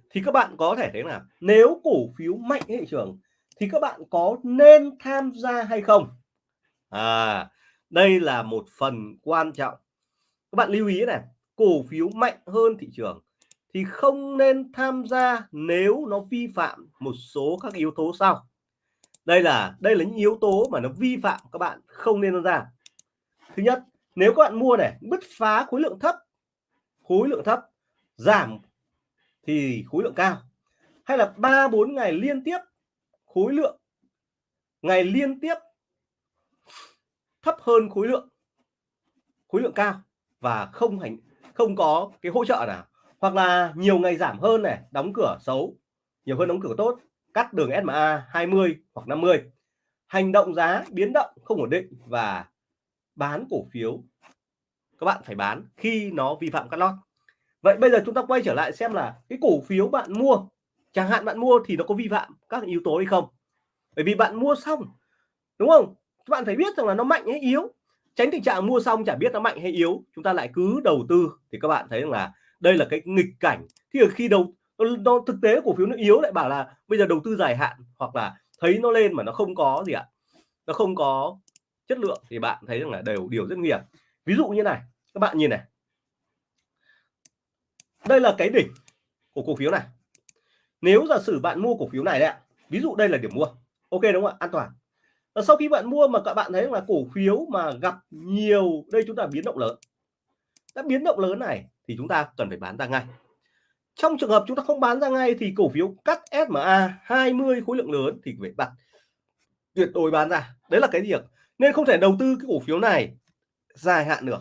Thì các bạn có thể thấy là nếu cổ phiếu mạnh hơn thị trường, thì các bạn có nên tham gia hay không? À đây là một phần quan trọng. Các bạn lưu ý này, cổ phiếu mạnh hơn thị trường thì không nên tham gia nếu nó vi phạm một số các yếu tố sau. Đây là đây là những yếu tố mà nó vi phạm, các bạn không nên tham gia. Thứ nhất, nếu các bạn mua này, bứt phá khối lượng thấp, khối lượng thấp, giảm thì khối lượng cao. Hay là ba bốn ngày liên tiếp khối lượng, ngày liên tiếp thấp hơn khối lượng khối lượng cao và không hành, không có cái hỗ trợ nào. Hoặc là nhiều ngày giảm hơn này, đóng cửa xấu, nhiều hơn đóng cửa tốt, cắt đường SMA 20 hoặc 50 hành động giá biến động không ổn định và bán cổ phiếu, các bạn phải bán khi nó vi phạm cắt lót vậy bây giờ chúng ta quay trở lại xem là cái cổ phiếu bạn mua chẳng hạn bạn mua thì nó có vi phạm các yếu tố hay không? Bởi vì bạn mua xong đúng không? Các bạn phải biết rằng là nó mạnh hay yếu. Tránh tình trạng mua xong chả biết nó mạnh hay yếu chúng ta lại cứ đầu tư. Thì các bạn thấy rằng là đây là cái nghịch cảnh. Thì khi đầu nó, thực tế cổ phiếu nó yếu lại bảo là bây giờ đầu tư dài hạn hoặc là thấy nó lên mà nó không có gì ạ nó không có chất lượng thì bạn thấy rằng là đều điều rất nguy hiểm. Ví dụ như này các bạn nhìn này đây là cái đỉnh của cổ phiếu này. Nếu giả sử bạn mua cổ phiếu này đấy ạ, ví dụ đây là điểm mua. Ok đúng không ạ? An toàn. Và sau khi bạn mua mà các bạn thấy là cổ phiếu mà gặp nhiều, đây chúng ta biến động lớn. Đã biến động lớn này thì chúng ta cần phải bán ra ngay. Trong trường hợp chúng ta không bán ra ngay thì cổ phiếu cắt SMA 20 khối lượng lớn thì phải đặt tuyệt đối bán ra. Đấy là cái việc. Nên không thể đầu tư cái cổ phiếu này dài hạn được.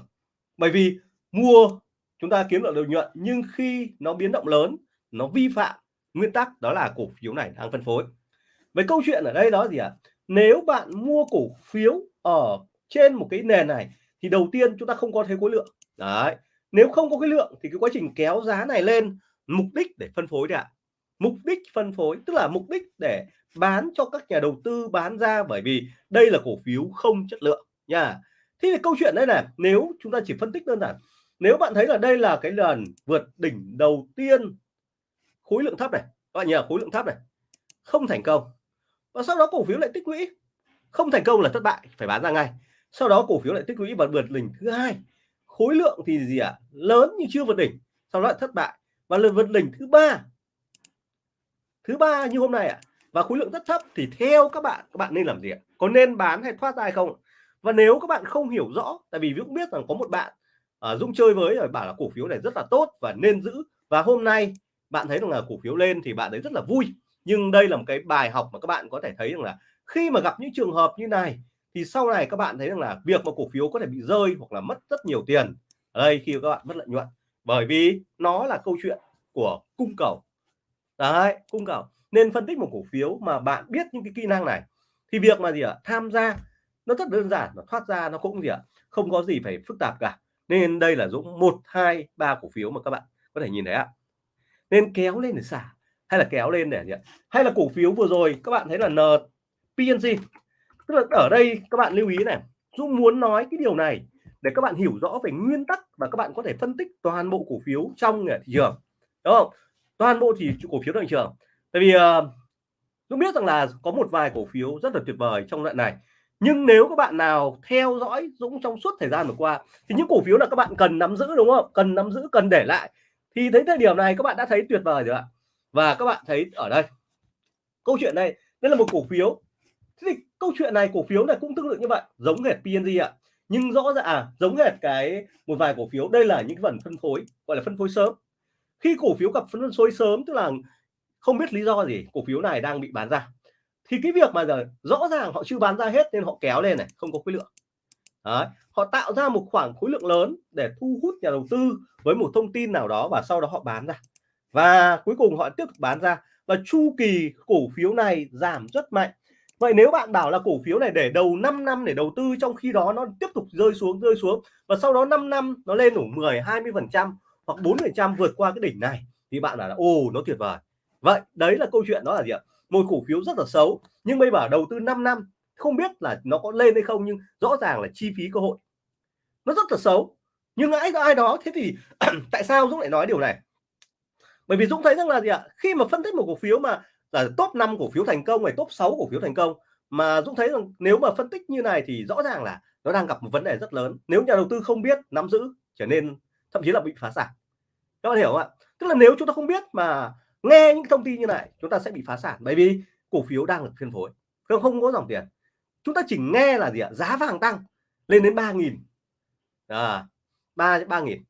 Bởi vì mua chúng ta kiếm được lợi nhuận, nhưng khi nó biến động lớn, nó vi phạm nguyên tắc, đó là cổ phiếu này đang phân phối. Với câu chuyện ở đây đó gì ạ? À? nếu bạn mua cổ phiếu ở trên một cái nền này, thì đầu tiên chúng ta không có thấy khối lượng. Đấy. Nếu không có cái lượng, thì cái quá trình kéo giá này lên, mục đích để phân phối đấy ạ. Mục đích phân phối, tức là mục đích để bán cho các nhà đầu tư bán ra, bởi vì đây là cổ phiếu không chất lượng nha. Thế thì câu chuyện đây này, nếu chúng ta chỉ phân tích đơn giản nếu bạn thấy là đây là cái lần vượt đỉnh đầu tiên khối lượng thấp này các bạn nhớ khối lượng thấp này không thành công. Và sau đó cổ phiếu lại tích lũy. Không thành công là thất bại phải bán ra ngay. Sau đó cổ phiếu lại tích lũy và vượt đỉnh thứ hai. Khối lượng thì gì ạ? À? lớn nhưng chưa vượt đỉnh sau đó lại thất bại. Và lần vượt đỉnh thứ ba thứ ba như hôm nay ạ. À, và khối lượng rất thấp thì theo các bạn các bạn nên làm gì ạ? Có nên bán hay thoát ra hay không và nếu các bạn không hiểu rõ tại vì Dũng biết rằng có một bạn uh, Dũng chơi với rồi bảo là cổ phiếu này rất là tốt và nên giữ. Và hôm nay bạn thấy rằng là cổ phiếu lên thì bạn thấy rất là vui. Nhưng đây là một cái bài học mà các bạn có thể thấy rằng là khi mà gặp những trường hợp như này thì sau này các bạn thấy rằng là việc mà cổ phiếu có thể bị rơi hoặc là mất rất nhiều tiền. Ở đây khi các bạn mất lợi nhuận. Bởi vì nó là câu chuyện của cung cầu. Đấy cung cầu. Nên phân tích một cổ phiếu mà bạn biết những cái kỹ năng này thì việc mà gì ạ? Tham gia nó rất đơn giản và thoát ra nó cũng gì ạ? Không có gì phải phức tạp cả nên đây là dũng một hai ba cổ phiếu mà các bạn có thể nhìn thấy ạ. Nên kéo lên để xả hay là kéo lên để gì ạ? Hay là cổ phiếu vừa rồi các bạn thấy là n PNG tức là ở đây các bạn lưu ý này Dũng muốn nói cái điều này để các bạn hiểu rõ về nguyên tắc và các bạn có thể phân tích toàn bộ cổ phiếu trong thị trường đúng không? Toàn bộ thì cổ phiếu thị trường. Tại vì uh, Dũng biết rằng là có một vài cổ phiếu rất là tuyệt vời trong đoạn này nhưng nếu các bạn nào theo dõi Dũng trong suốt thời gian vừa qua thì những cổ phiếu là các bạn cần nắm giữ đúng không? Cần nắm giữ cần để lại. Thì thấy thời điểm này các bạn đã thấy tuyệt vời rồi ạ. Và các bạn thấy ở đây câu chuyện này đây là một cổ phiếu. Thế thì câu chuyện này cổ phiếu này cũng tương tự như vậy giống hệt PNG ạ. Nhưng rõ ràng à, giống hệt cái một vài cổ phiếu. Đây là những phần phân phối gọi là phân phối sớm. Khi cổ phiếu gặp phân phối sớm tức là không biết lý do gì cổ phiếu này đang bị bán ra thì cái việc mà giờ rõ ràng họ chưa bán ra hết nên họ kéo lên này, không có khối lượng. Đấy. họ tạo ra một khoảng khối lượng lớn để thu hút nhà đầu tư với một thông tin nào đó và sau đó họ bán ra. Và cuối cùng họ tiếp tục bán ra và chu kỳ cổ phiếu này giảm rất mạnh. Vậy nếu bạn bảo là cổ phiếu này để đầu 5 năm để đầu tư trong khi đó nó tiếp tục rơi xuống rơi xuống và sau đó 5 năm nó lên đủ 10 20 phần trăm hoặc 4 phần trăm vượt qua cái đỉnh này thì bạn bảo là, ồ, nó tuyệt vời. Vậy, đấy là câu chuyện đó là gì ạ? Một cổ phiếu rất là xấu, nhưng bây bảo đầu tư 5 năm, không biết là nó có lên hay không, nhưng rõ ràng là chi phí cơ hội. Nó rất là xấu, nhưng ai ai đó, thế thì tại sao Dũng lại nói điều này? Bởi vì Dũng thấy rằng là gì ạ? Khi mà phân tích một cổ phiếu mà, là top 5 cổ phiếu thành công này top 6 cổ phiếu thành công, mà Dũng thấy rằng nếu mà phân tích như này thì rõ ràng là nó đang gặp một vấn đề rất lớn. Nếu nhà đầu tư không biết nắm giữ, trở nên thậm chí là bị phá sản. Các bạn hiểu không ạ? Tức là nếu chúng ta không biết mà nghe những thông tin như này chúng ta sẽ bị phá sản bởi vì cổ phiếu đang được phân phối không không có dòng tiền. Chúng ta chỉ nghe là gì ạ? Giá vàng tăng lên đến ba nghìn. À, ba ba nghìn.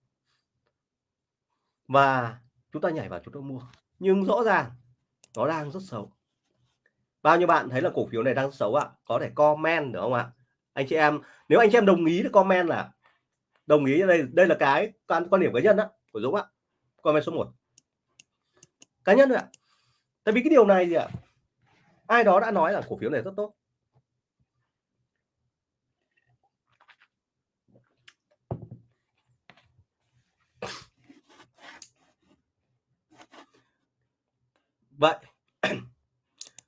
Và chúng ta nhảy vào chúng ta mua. Nhưng rõ ràng nó đang rất xấu. Bao nhiêu bạn thấy là cổ phiếu này đang xấu ạ? Có thể comment được không ạ? Anh chị em nếu anh chị em đồng ý thì comment là đồng ý đây đây là cái quan quan điểm cá nhân đó của Dũng ạ. Comment số 1 cá nhân thôi ạ. Tại vì cái điều này gì ạ, ai đó đã nói là cổ phiếu này rất tốt. Vậy,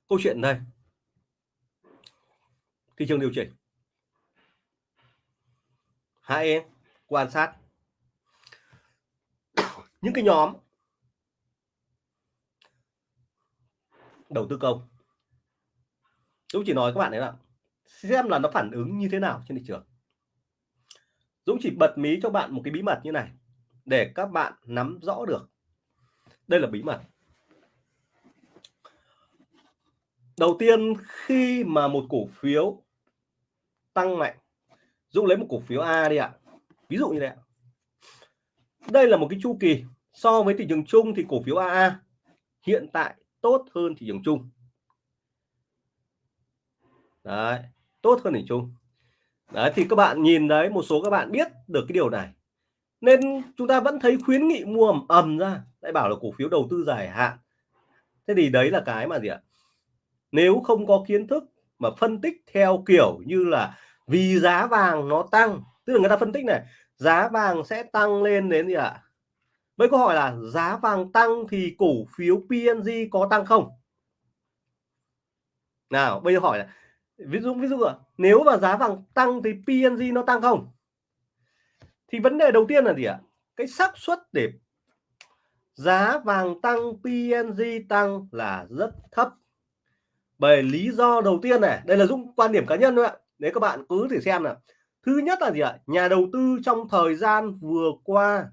câu chuyện đây. Thị trường điều chỉnh. Hãy quan sát. Những cái nhóm đầu tư công. Dũng chỉ nói các bạn đấy là xem là nó phản ứng như thế nào trên thị trường. Dũng chỉ bật mí cho bạn một cái bí mật như này, để các bạn nắm rõ được. Đây là bí mật. Đầu tiên, khi mà một cổ phiếu tăng mạnh, Dũng lấy một cổ phiếu A đi ạ. Ví dụ như thế ạ. Đây là một cái chu kỳ, so với thị trường chung thì cổ phiếu AA hiện tại tốt hơn thị trường chung. Đấy, tốt hơn thị trường chung. Đấy, thì các bạn nhìn đấy, một số các bạn biết được cái điều này. Nên chúng ta vẫn thấy khuyến nghị mua ầm ầm ra. Lại bảo là cổ phiếu đầu tư dài hạn. Thế thì đấy là cái mà gì ạ? Nếu không có kiến thức mà phân tích theo kiểu như là vì giá vàng nó tăng, tức là người ta phân tích này, giá vàng sẽ tăng lên đến gì ạ? Với câu hỏi là giá vàng tăng thì cổ phiếu PNG có tăng không? Nào, bây giờ hỏi là ví dụ ví dụ nếu mà giá vàng tăng thì PNG nó tăng không? Thì vấn đề đầu tiên là gì ạ? Cái xác suất để giá vàng tăng PNG tăng là rất thấp. Bởi lý do đầu tiên này, đây là Dũng quan điểm cá nhân thôi ạ. Đấy các bạn cứ thử xem nào. Thứ nhất là gì ạ? Nhà đầu tư trong thời gian vừa qua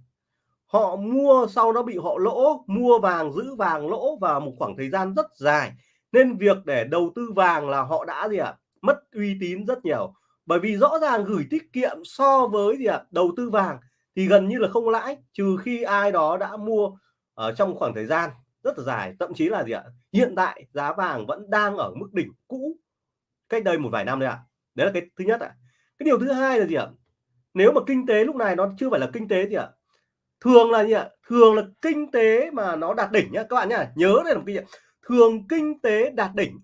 họ mua sau đó bị họ lỗ, mua vàng, giữ vàng lỗ vào một khoảng thời gian rất dài. Nên việc để đầu tư vàng là họ đã gì ạ, mất uy tín rất nhiều. Bởi vì rõ ràng gửi tiết kiệm so với gì ạ, đầu tư vàng thì gần như là không lãi, trừ khi ai đó đã mua ở trong khoảng thời gian rất là dài. Thậm chí là gì ạ, hiện tại giá vàng vẫn đang ở mức đỉnh cũ cách đây một vài năm đấy ạ. Đấy là cái thứ nhất ạ. Cái điều thứ hai là gì ạ, nếu mà kinh tế lúc này nó chưa phải là kinh tế gì ạ thường là gì ạ? Thường là kinh tế mà nó đạt đỉnh nhá. Các bạn nhá, nhớ đây là một cái thường kinh tế đạt đỉnh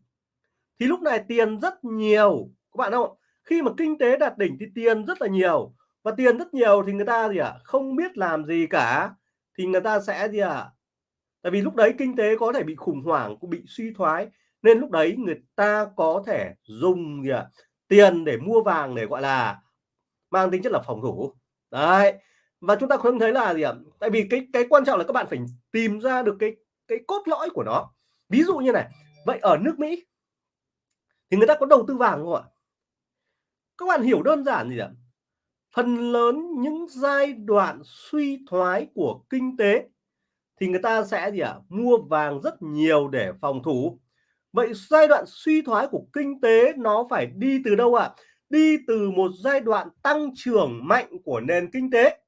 thì lúc này tiền rất nhiều. Các bạn không khi mà kinh tế đạt đỉnh thì tiền rất là nhiều. Và tiền rất nhiều thì người ta gì ạ? Không biết làm gì cả. Thì người ta sẽ gì ạ? Tại vì lúc đấy kinh tế có thể bị khủng hoảng, cũng bị suy thoái. Nên lúc đấy người ta có thể dùng gì ạ? Tiền để mua vàng để, gọi là, mang tính chất là phòng thủ. Đấy và chúng ta không thấy là gì ạ? Tại vì cái cái quan trọng là các bạn phải tìm ra được cái cái cốt lõi của nó. Ví dụ như này, vậy ở nước Mỹ thì người ta có đầu tư vàng không ạ? Các bạn hiểu đơn giản gì ạ? Phần lớn những giai đoạn suy thoái của kinh tế thì người ta sẽ gì ạ? Mua vàng rất nhiều để phòng thủ. Vậy giai đoạn suy thoái của kinh tế nó phải đi từ đâu ạ? Đi từ một giai đoạn tăng trưởng mạnh của nền kinh tế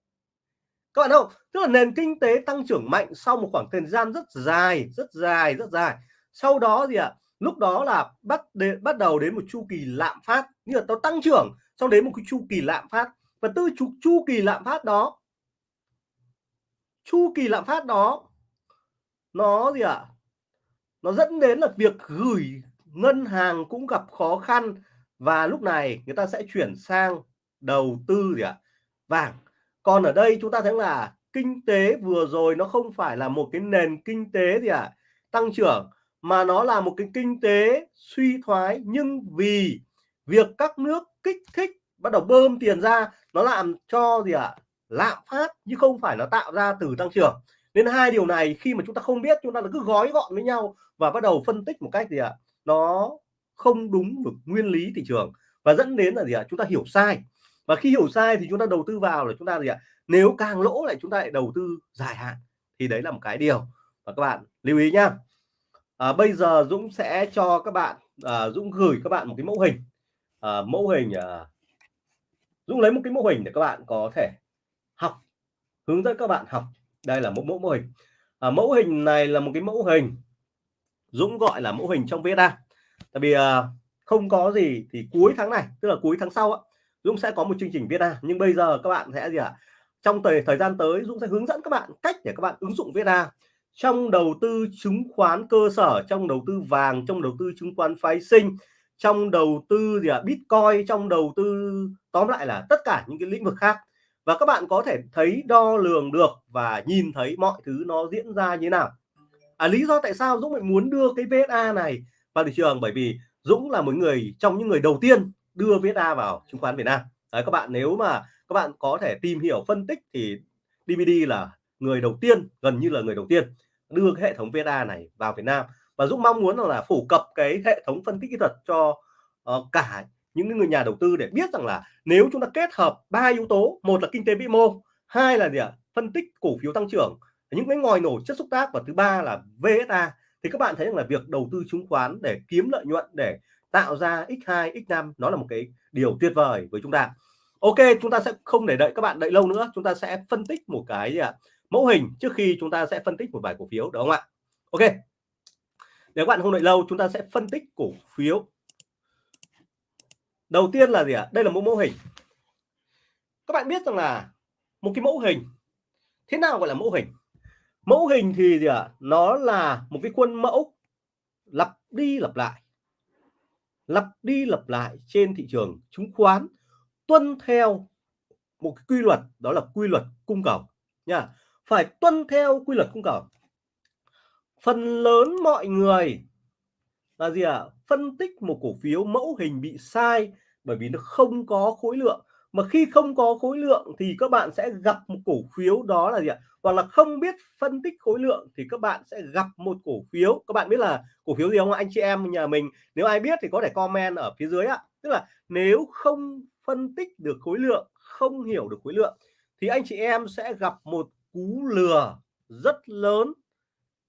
các bạn không tức là nền kinh tế tăng trưởng mạnh sau một khoảng thời gian rất dài rất dài rất dài sau đó gì ạ à? lúc đó là bắt đến, bắt đầu đến một chu kỳ lạm phát như là nó tăng trưởng sau đến một cái chu kỳ lạm phát và từ chu, chu kỳ lạm phát đó chu kỳ lạm phát đó nó gì ạ à? nó dẫn đến là việc gửi ngân hàng cũng gặp khó khăn và lúc này người ta sẽ chuyển sang đầu tư gì ạ à? vàng còn ở đây chúng ta thấy là kinh tế vừa rồi nó không phải là một cái nền kinh tế gì ạ à? tăng trưởng, mà nó là một cái kinh tế suy thoái nhưng vì việc các nước kích thích, bắt đầu bơm tiền ra, nó làm cho gì ạ à? lạm phát, chứ không phải nó tạo ra từ tăng trưởng nên hai điều này khi mà chúng ta không biết, chúng ta cứ gói gọn với nhau và bắt đầu phân tích một cách gì ạ à? nó không đúng được nguyên lý thị trường và dẫn đến là gì ạ à? chúng ta hiểu sai và khi hiểu sai thì chúng ta đầu tư vào là chúng ta gì ạ? Nếu càng lỗ lại chúng ta lại đầu tư dài hạn thì đấy là một cái điều. Và các bạn lưu ý nhá. À, bây giờ Dũng sẽ cho các bạn à, Dũng gửi các bạn một cái mẫu hình. À, mẫu hình à, Dũng lấy một cái mẫu hình để các bạn có thể học hướng dẫn các bạn học. Đây là một mẫu mô hình. À, mẫu hình này là một cái mẫu hình Dũng gọi là mẫu hình trong VSA tại vì à, không có gì thì cuối tháng này tức là cuối tháng sau á, Dũng sẽ có một chương trình VSA nhưng bây giờ các bạn sẽ gì ạ à? trong thời thời gian tới Dũng sẽ hướng dẫn các bạn cách để các bạn ứng dụng VSA trong đầu tư chứng khoán cơ sở trong đầu tư vàng trong đầu tư chứng khoán phái sinh trong đầu tư gì ạ à? Bitcoin trong đầu tư tóm lại là tất cả những cái lĩnh vực khác và các bạn có thể thấy đo lường được và nhìn thấy mọi thứ nó diễn ra như thế nào à, lý do tại sao Dũng lại muốn đưa cái VSA này vào thị trường bởi vì Dũng là một người trong những người đầu tiên đưa VSA vào chứng khoán Việt Nam. Đấy, các bạn nếu mà các bạn có thể tìm hiểu phân tích thì DVD là người đầu tiên gần như là người đầu tiên đưa cái hệ thống VSA này vào Việt Nam. Và Dũng mong muốn là phổ cập cái hệ thống phân tích kỹ thuật cho uh, cả những người nhà đầu tư để biết rằng là nếu chúng ta kết hợp ba yếu tố một là kinh tế vĩ mô hai là gì ạ? Phân tích cổ phiếu tăng trưởng những cái ngòi nổ chất xúc tác và thứ ba là VSA thì các bạn thấy rằng là việc đầu tư chứng khoán để kiếm lợi nhuận để tạo ra x2 x5 nó là một cái điều tuyệt vời với chúng ta. Ok, chúng ta sẽ không để đợi các bạn đợi lâu nữa. Chúng ta sẽ phân tích một cái gì ạ? Mẫu hình trước khi chúng ta sẽ phân tích một vài cổ phiếu, đúng không ạ? Ok. Nếu bạn không đợi lâu, chúng ta sẽ phân tích cổ phiếu. Đầu tiên là gì ạ? Đây là một mẫu hình. Các bạn biết rằng là một cái mẫu hình, thế nào gọi là mẫu hình? Mẫu hình thì gì ạ? Nó là một cái khuôn mẫu lặp đi lặp lại lặp đi lặp lại trên thị trường chứng khoán tuân theo một cái quy luật, đó là quy luật cung cầu, nha. Phải tuân theo quy luật cung cầu. Phần lớn mọi người là gì ạ? À? phân tích một cổ phiếu mẫu hình bị sai bởi vì nó không có khối lượng mà khi không có khối lượng thì các bạn sẽ gặp một cổ phiếu đó là gì ạ? Hoặc là không biết phân tích khối lượng thì các bạn sẽ gặp một cổ phiếu. Các bạn biết là cổ phiếu gì không? Anh chị em nhà mình, nếu ai biết thì có thể comment ở phía dưới ạ. Tức là nếu không phân tích được khối lượng, không hiểu được khối lượng thì anh chị em sẽ gặp một cú lừa rất lớn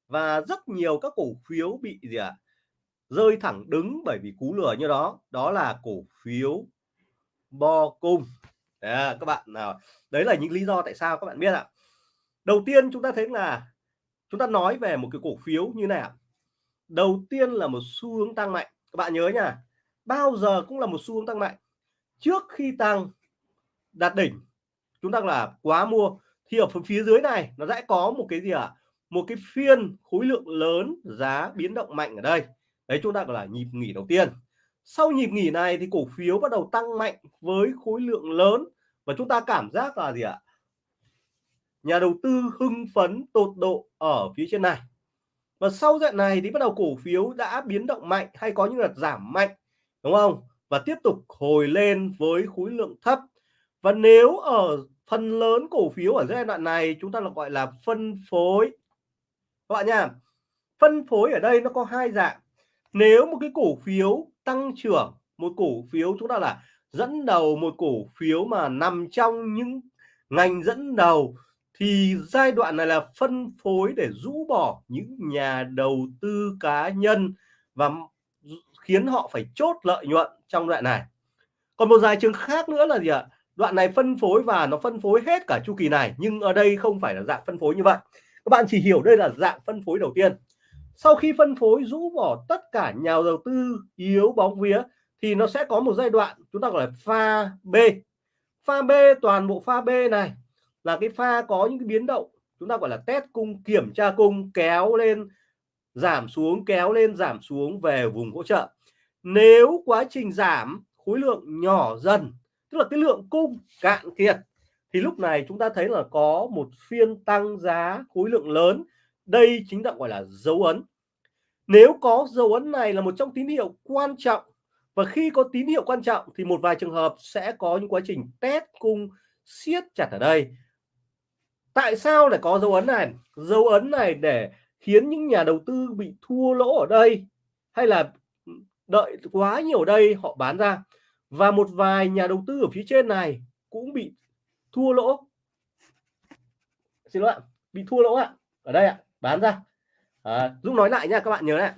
và rất nhiều các cổ phiếu bị gì ạ? À? rơi thẳng đứng bởi vì cú lừa như đó. Đó là cổ phiếu bo cung. Đấy, các bạn nào đấy là những lý do tại sao các bạn biết ạ. Đầu tiên chúng ta thấy là chúng ta nói về một cái cổ phiếu như nào đầu tiên là một xu hướng tăng mạnh. Các bạn nhớ nha bao giờ cũng là một xu hướng tăng mạnh. Trước khi tăng đạt đỉnh chúng ta là quá mua. Thì ở phần phía dưới này nó sẽ có một cái gì ạ? À? một cái phiên khối lượng lớn giá biến động mạnh ở đây. Đấy chúng ta gọi là nhịp nghỉ đầu tiên sau nhịp nghỉ này thì cổ phiếu bắt đầu tăng mạnh với khối lượng lớn và chúng ta cảm giác là gì ạ? Nhà đầu tư hưng phấn tột độ ở phía trên này. Và sau đoạn này thì bắt đầu cổ phiếu đã biến động mạnh hay có những đợt giảm mạnh, đúng không? Và tiếp tục hồi lên với khối lượng thấp. Và nếu ở phần lớn cổ phiếu ở giai đoạn này, chúng ta là gọi là phân phối. Các bạn nha, phân phối ở đây nó có hai dạng. Nếu một cái cổ phiếu tăng trưởng một cổ phiếu, chúng ta là dẫn đầu một cổ phiếu mà nằm trong những ngành dẫn đầu, thì giai đoạn này là phân phối để rũ bỏ những nhà đầu tư cá nhân và khiến họ phải chốt lợi nhuận trong đoạn này. Còn một vài trường khác nữa là gì ạ? Đoạn này phân phối và nó phân phối hết cả chu kỳ này, nhưng ở đây không phải là dạng phân phối như vậy. Các bạn chỉ hiểu đây là dạng phân phối đầu tiên sau khi phân phối rũ bỏ tất cả nhà đầu tư yếu bóng vía, thì nó sẽ có một giai đoạn chúng ta gọi là pha B. Pha B, toàn bộ pha B này là cái pha có những cái biến động chúng ta gọi là test cung, kiểm tra cung, kéo lên, giảm xuống, kéo lên, giảm xuống về vùng hỗ trợ. Nếu quá trình giảm, khối lượng nhỏ dần, tức là cái lượng cung cạn kiệt, thì lúc này chúng ta thấy là có một phiên tăng giá khối lượng lớn đây chính là, gọi là, dấu ấn. Nếu có dấu ấn này là một trong tín hiệu quan trọng, và khi có tín hiệu quan trọng thì một vài trường hợp sẽ có những quá trình test cung siết chặt ở đây. Tại sao lại có dấu ấn này? Dấu ấn này để khiến những nhà đầu tư bị thua lỗ ở đây, hay là đợi quá nhiều đây họ bán ra. Và một vài nhà đầu tư ở phía trên này cũng bị thua lỗ. Xin lỗi ạ, bị thua lỗ ạ, ở đây ạ bán ra. À, Dũng nói lại nha các bạn nhớ này.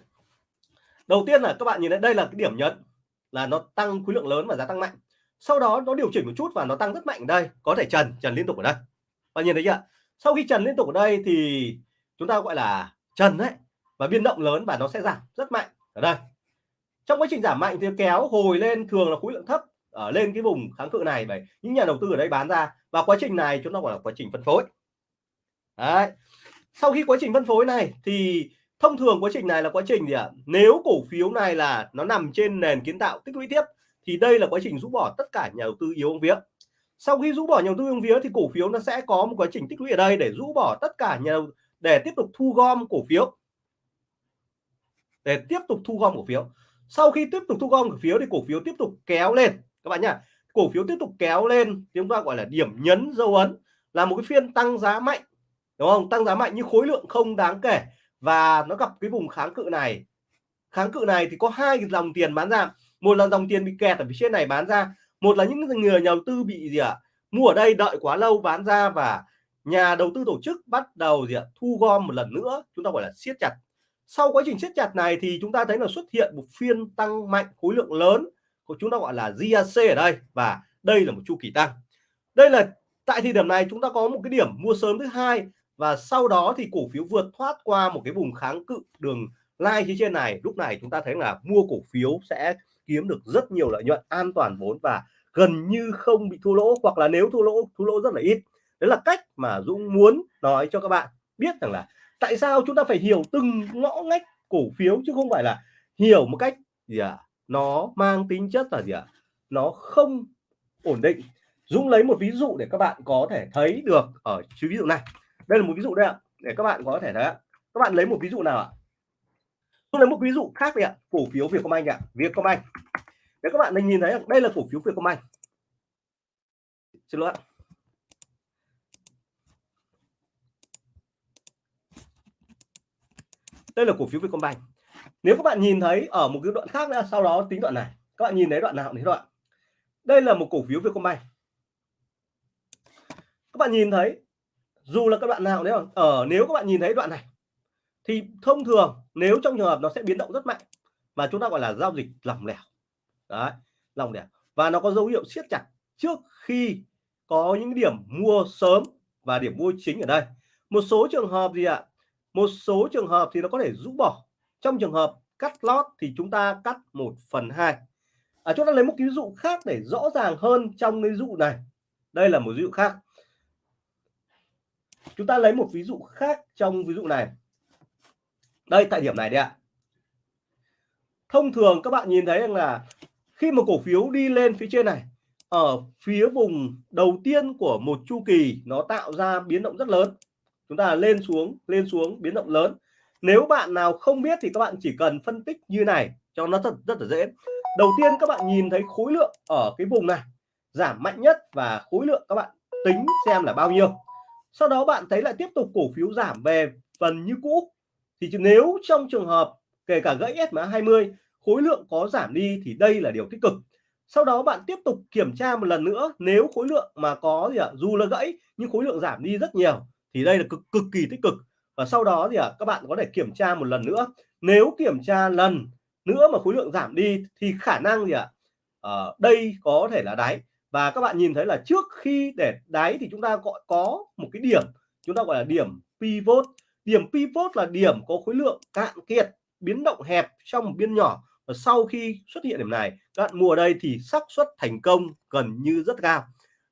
Đầu tiên là các bạn nhìn thấy đây là cái điểm nhấn là nó tăng khối lượng lớn và giá tăng mạnh. Sau đó nó điều chỉnh một chút và nó tăng rất mạnh ở đây. Có thể trần trần liên tục ở đây. Và nhìn thấy chưa? Sau khi trần liên tục ở đây thì chúng ta gọi là trần đấy. Và biên động lớn và nó sẽ giảm rất mạnh ở đây. Trong quá trình giảm mạnh thì kéo hồi lên thường là khối lượng thấp ở lên cái vùng kháng cự này vậy những nhà đầu tư ở đây bán ra. Và quá trình này chúng ta gọi là quá trình phân phối. Đấy sau khi quá trình phân phối này thì thông thường quá trình này là quá trình gì ạ? Nếu cổ phiếu này là nó nằm trên nền kiến tạo tích lũy tiếp thì đây là quá trình rũ bỏ tất cả nhà đầu tư yếu vía. Sau khi rũ bỏ nhà đầu tư yếu vía thì cổ phiếu nó sẽ có một quá trình tích lũy ở đây để rũ bỏ tất cả nhà để tiếp tục thu gom cổ phiếu. Để tiếp tục thu gom cổ phiếu. Sau khi tiếp tục thu gom cổ phiếu thì cổ phiếu tiếp tục kéo lên. Các bạn nhá, cổ phiếu tiếp tục kéo lên chúng ta gọi là điểm nhấn dấu ấn, là một cái phiên tăng giá mạnh đúng không? Tăng giá mạnh nhưng khối lượng không đáng kể. Và nó gặp cái vùng kháng cự này. Kháng cự này thì có hai dòng tiền bán ra. Một là dòng tiền bị kẹt ở phía trên này bán ra. Một là những người nhà đầu tư bị gì ạ? À? mua ở đây đợi quá lâu bán ra và nhà đầu tư tổ chức bắt đầu gì ạ? À? thu gom một lần nữa. Chúng ta gọi là siết chặt. Sau quá trình siết chặt này thì chúng ta thấy là xuất hiện một phiên tăng mạnh, khối lượng lớn của chúng ta gọi là GAC ở đây. Và đây là một chu kỳ tăng. Đây là, tại thời điểm này chúng ta có một cái điểm mua sớm thứ hai và sau đó thì cổ phiếu vượt thoát qua một cái vùng kháng cự đường lai phía trên này. Lúc này chúng ta thấy là mua cổ phiếu sẽ kiếm được rất nhiều lợi nhuận an toàn vốn và gần như không bị thua lỗ, hoặc là nếu thua lỗ thua lỗ rất là ít. Đấy là cách mà Dũng muốn nói cho các bạn biết rằng là tại sao chúng ta phải hiểu từng ngõ ngách cổ phiếu chứ không phải là hiểu một cách gì à nó mang tính chất là gì ạ? À? nó không ổn định. Dũng lấy một ví dụ để các bạn có thể thấy được ở ví dụ này đây là một ví dụ đây ạ, để các bạn có thể thấy các bạn lấy một ví dụ nào ạ? Tôi lấy một ví dụ khác đi ạ, cổ phiếu Vietcombank ạ, Vietcombank. Để các bạn nhìn thấy đây là cổ phiếu Vietcombank. Xin lỗi ạ. Đây là cổ phiếu Vietcombank. Nếu các bạn nhìn thấy ở một cái đoạn khác nữa, sau đó tính đoạn này. Các bạn nhìn thấy đoạn nào thấy đoạn đây là một cổ phiếu Vietcombank. Các bạn nhìn thấy dù là các bạn nào nếu ở ờ, nếu các bạn nhìn thấy đoạn này thì thông thường nếu trong trường hợp nó sẽ biến động rất mạnh mà chúng ta gọi là giao dịch lỏng lẻo. Đấy lỏng lẻo. Và nó có dấu hiệu siết chặt trước khi có những điểm mua sớm và điểm mua chính ở đây. Một số trường hợp gì ạ? Một số trường hợp thì nó có thể rũ bỏ. Trong trường hợp cắt lót thì chúng ta cắt 1 phần 2 à, chúng ta lấy một ví dụ khác để rõ ràng hơn trong cái dụ này. Đây là một ví dụ khác chúng ta lấy một ví dụ khác trong ví dụ này. Đây, tại điểm này đấy ạ. Thông thường các bạn nhìn thấy rằng là khi mà cổ phiếu đi lên phía trên này, ở phía vùng đầu tiên của một chu kỳ, nó tạo ra biến động rất lớn. Chúng ta lên xuống lên xuống, biến động lớn. Nếu bạn nào không biết thì các bạn chỉ cần phân tích như này, cho nó thật, rất là dễ. Đầu tiên các bạn nhìn thấy khối lượng ở cái vùng này giảm mạnh nhất và khối lượng các bạn tính xem là bao nhiêu sau đó bạn thấy lại tiếp tục cổ phiếu giảm về phần như cũ. Thì nếu trong trường hợp kể cả gãy SMA 20 khối lượng có giảm đi thì đây là điều tích cực. Sau đó bạn tiếp tục kiểm tra một lần nữa nếu khối lượng mà có gì ạ dù là gãy nhưng khối lượng giảm đi rất nhiều thì đây là cực cực kỳ tích cực. Và sau đó thì à, các bạn có thể kiểm tra một lần nữa. Nếu kiểm tra lần nữa mà khối lượng giảm đi thì khả năng gì ạ à, đây có thể là đáy và các bạn nhìn thấy là trước khi để đáy thì chúng ta gọi có một cái điểm, chúng ta gọi là điểm pivot. Điểm pivot là điểm có khối lượng cạn kiệt, biến động hẹp trong một biên nhỏ. Và sau khi xuất hiện điểm này, các bạn mua ở đây thì xác suất thành công gần như rất cao.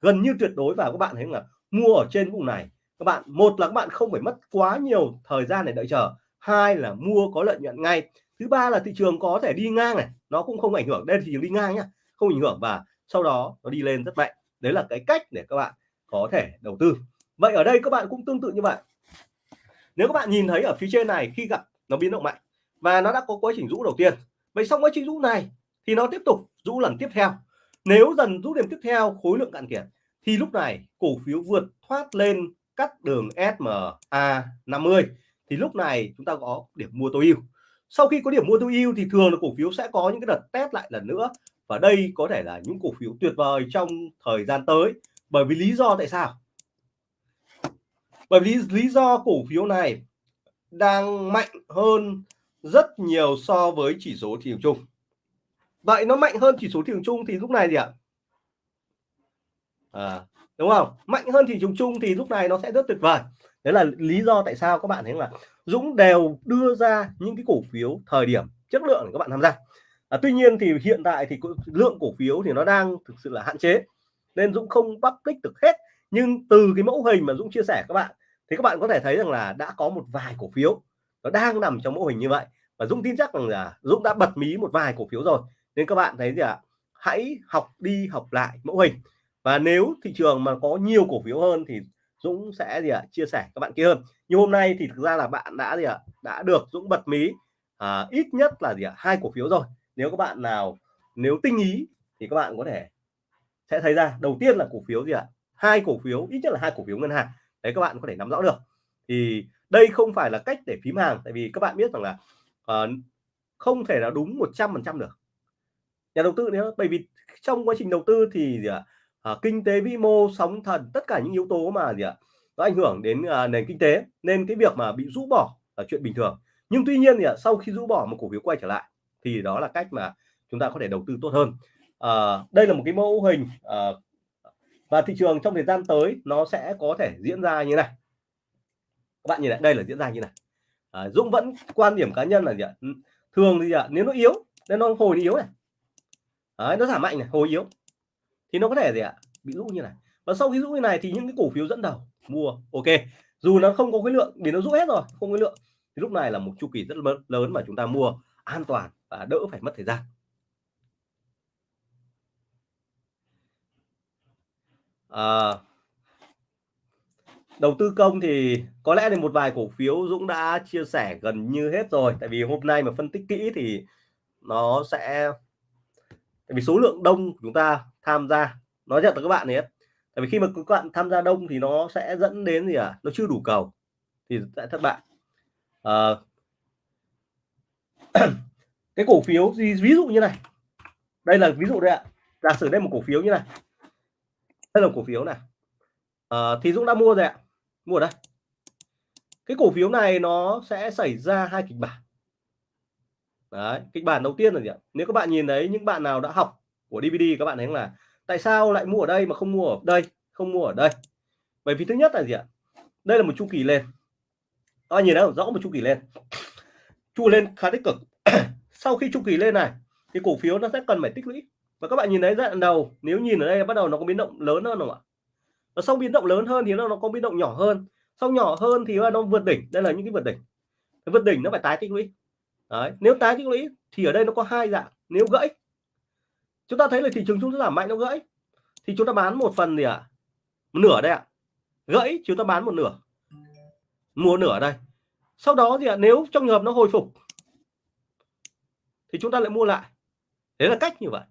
Gần như tuyệt đối và các bạn thấy là mua ở trên vùng này, các bạn, một là các bạn không phải mất quá nhiều thời gian để đợi chờ, hai là mua có lợi nhuận ngay. Thứ ba là thị trường có thể đi ngang này, nó cũng không ảnh hưởng. Đây thì đi ngang nhá, không ảnh hưởng. Và sau đó nó đi lên rất mạnh. Đấy là cái cách để các bạn có thể đầu tư. Vậy ở đây các bạn cũng tương tự như vậy. Nếu các bạn nhìn thấy ở phía trên này, khi gặp nó biến động mạnh và nó đã có quá trình rũ đầu tiên. Vậy xong quá trình rũ này thì nó tiếp tục rũ lần tiếp theo. Nếu dần rũ điểm tiếp theo, khối lượng cạn kiệt, thì lúc này cổ phiếu vượt thoát lên cắt đường SMA 50 thì lúc này chúng ta có điểm mua tối ưu. Sau khi có điểm mua tối ưu thì thường là cổ phiếu sẽ có những cái đợt test lại lần nữa và đây có thể là những cổ phiếu tuyệt vời trong thời gian tới. Bởi vì lý do tại sao? Bởi vì lý do cổ phiếu này đang mạnh hơn rất nhiều so với chỉ số thị trường chung. Vậy nó mạnh hơn chỉ số thị trường chung thì lúc này gì ạ? À, đúng không? Mạnh hơn thị trường chung thì lúc này nó sẽ rất tuyệt vời. Đấy là lý do tại sao các bạn thấy là Dũng đều đưa ra những cái cổ phiếu thời điểm chất lượng để các bạn tham gia à, tuy nhiên thì hiện tại thì lượng cổ phiếu thì nó đang thực sự là hạn chế nên Dũng không public được hết. Nhưng từ cái mẫu hình mà Dũng chia sẻ các bạn thì các bạn có thể thấy rằng là đã có một vài cổ phiếu nó đang nằm trong mẫu hình như vậy. Và Dũng tin chắc rằng là Dũng đã bật mí một vài cổ phiếu rồi. Nên các bạn thấy gì ạ? À? hãy học đi học lại mẫu hình. Và nếu thị trường mà có nhiều cổ phiếu hơn thì Dũng sẽ gì ạ? À, chia sẻ các bạn kia hơn. Nhưng hôm nay thì thực ra là bạn đã gì ạ? À, đã được Dũng bật mí à, ít nhất là gì ạ? À, hai cổ phiếu rồi nếu các bạn nào nếu tinh ý thì các bạn có thể sẽ thấy ra đầu tiên là cổ phiếu gì ạ? Hai cổ phiếu ít nhất là hai cổ phiếu ngân hàng. Đấy các bạn có thể nắm rõ được. Thì đây không phải là cách để phím hàng tại vì các bạn biết rằng là uh, không thể là đúng 100 phần trăm được. Nhà đầu tư nữa bởi vì trong quá trình đầu tư thì gì ạ? À, kinh tế vĩ mô sóng thần tất cả những yếu tố mà gì ạ? Nó ảnh hưởng đến uh, nền kinh tế nên cái việc mà bị rũ bỏ là chuyện bình thường. Nhưng tuy nhiên thì à, sau khi rũ bỏ một cổ phiếu quay trở lại thì đó là cách mà chúng ta có thể đầu tư tốt hơn. À, đây là một cái mẫu hình à, và thị trường trong thời gian tới nó sẽ có thể diễn ra như này. Các bạn nhìn lại đây là diễn ra như này. À, Dũng vẫn quan điểm cá nhân là gì ạ? Thường thì ạ nếu nó yếu nên nó hồi yếu này. Đấy, nó giảm mạnh này hồi yếu. Thì nó có thể gì ạ? Bị rũ như này. Và sau khi rũ như này thì những cái cổ phiếu dẫn đầu mua ok. Dù nó không có khối lượng vì nó rũ hết rồi không có lượng thì lúc này là một chu kỳ rất lớn mà chúng ta mua an toàn và đỡ phải mất thời gian. À, đầu tư công thì có lẽ là một vài cổ phiếu Dũng đã chia sẻ gần như hết rồi tại vì hôm nay mà phân tích kỹ thì nó sẽ tại vì số lượng đông chúng ta tham gia nói thật là các bạn nhé tại vì khi mà các bạn tham gia đông thì nó sẽ dẫn đến gì à nó chưa đủ cầu. Thì sẽ thất bại à, cái cổ phiếu gì ví dụ như này. Đây là ví dụ đây ạ. Giả sử đây một cổ phiếu như này. Đây là cổ phiếu này. À, thì Dũng đã mua rồi ạ. Mua ở đây. Cái cổ phiếu này nó sẽ xảy ra hai kịch bản. Đấy kịch bản đầu tiên là gì ạ? Nếu các bạn nhìn thấy những bạn nào đã học của DVD các bạn thấy là tại sao lại mua ở đây mà không mua ở đây không mua ở đây? Bởi vì thứ nhất là gì ạ? Đây là một chu kỳ lên. Các nhìn thấy rõ một chu kỳ lên. Chu lên khá tích cực. sau khi chu kỳ lên này, thì cổ phiếu nó sẽ cần phải tích lũy và các bạn nhìn thấy giai đoạn đầu, nếu nhìn ở đây bắt đầu nó có biến động lớn hơn không ạ và sau biến động lớn hơn thì nó nó có biến động nhỏ hơn sau nhỏ hơn thì nó vượt đỉnh đây là những cái vượt đỉnh vượt đỉnh nó phải tái tích lũy Đấy. nếu tái tích lũy thì ở đây nó có hai dạng, nếu gãy chúng ta thấy là thị trường chúng ta giảm mạnh, nó gãy thì chúng ta bán một phần gì ạ à? một nửa đây ạ à. gãy, chúng ta bán một nửa mua nửa đây sau đó gì ạ à? nếu trong trường hợp nó hồi phục thì chúng ta lại mua lại. Đấy là cách như vậy.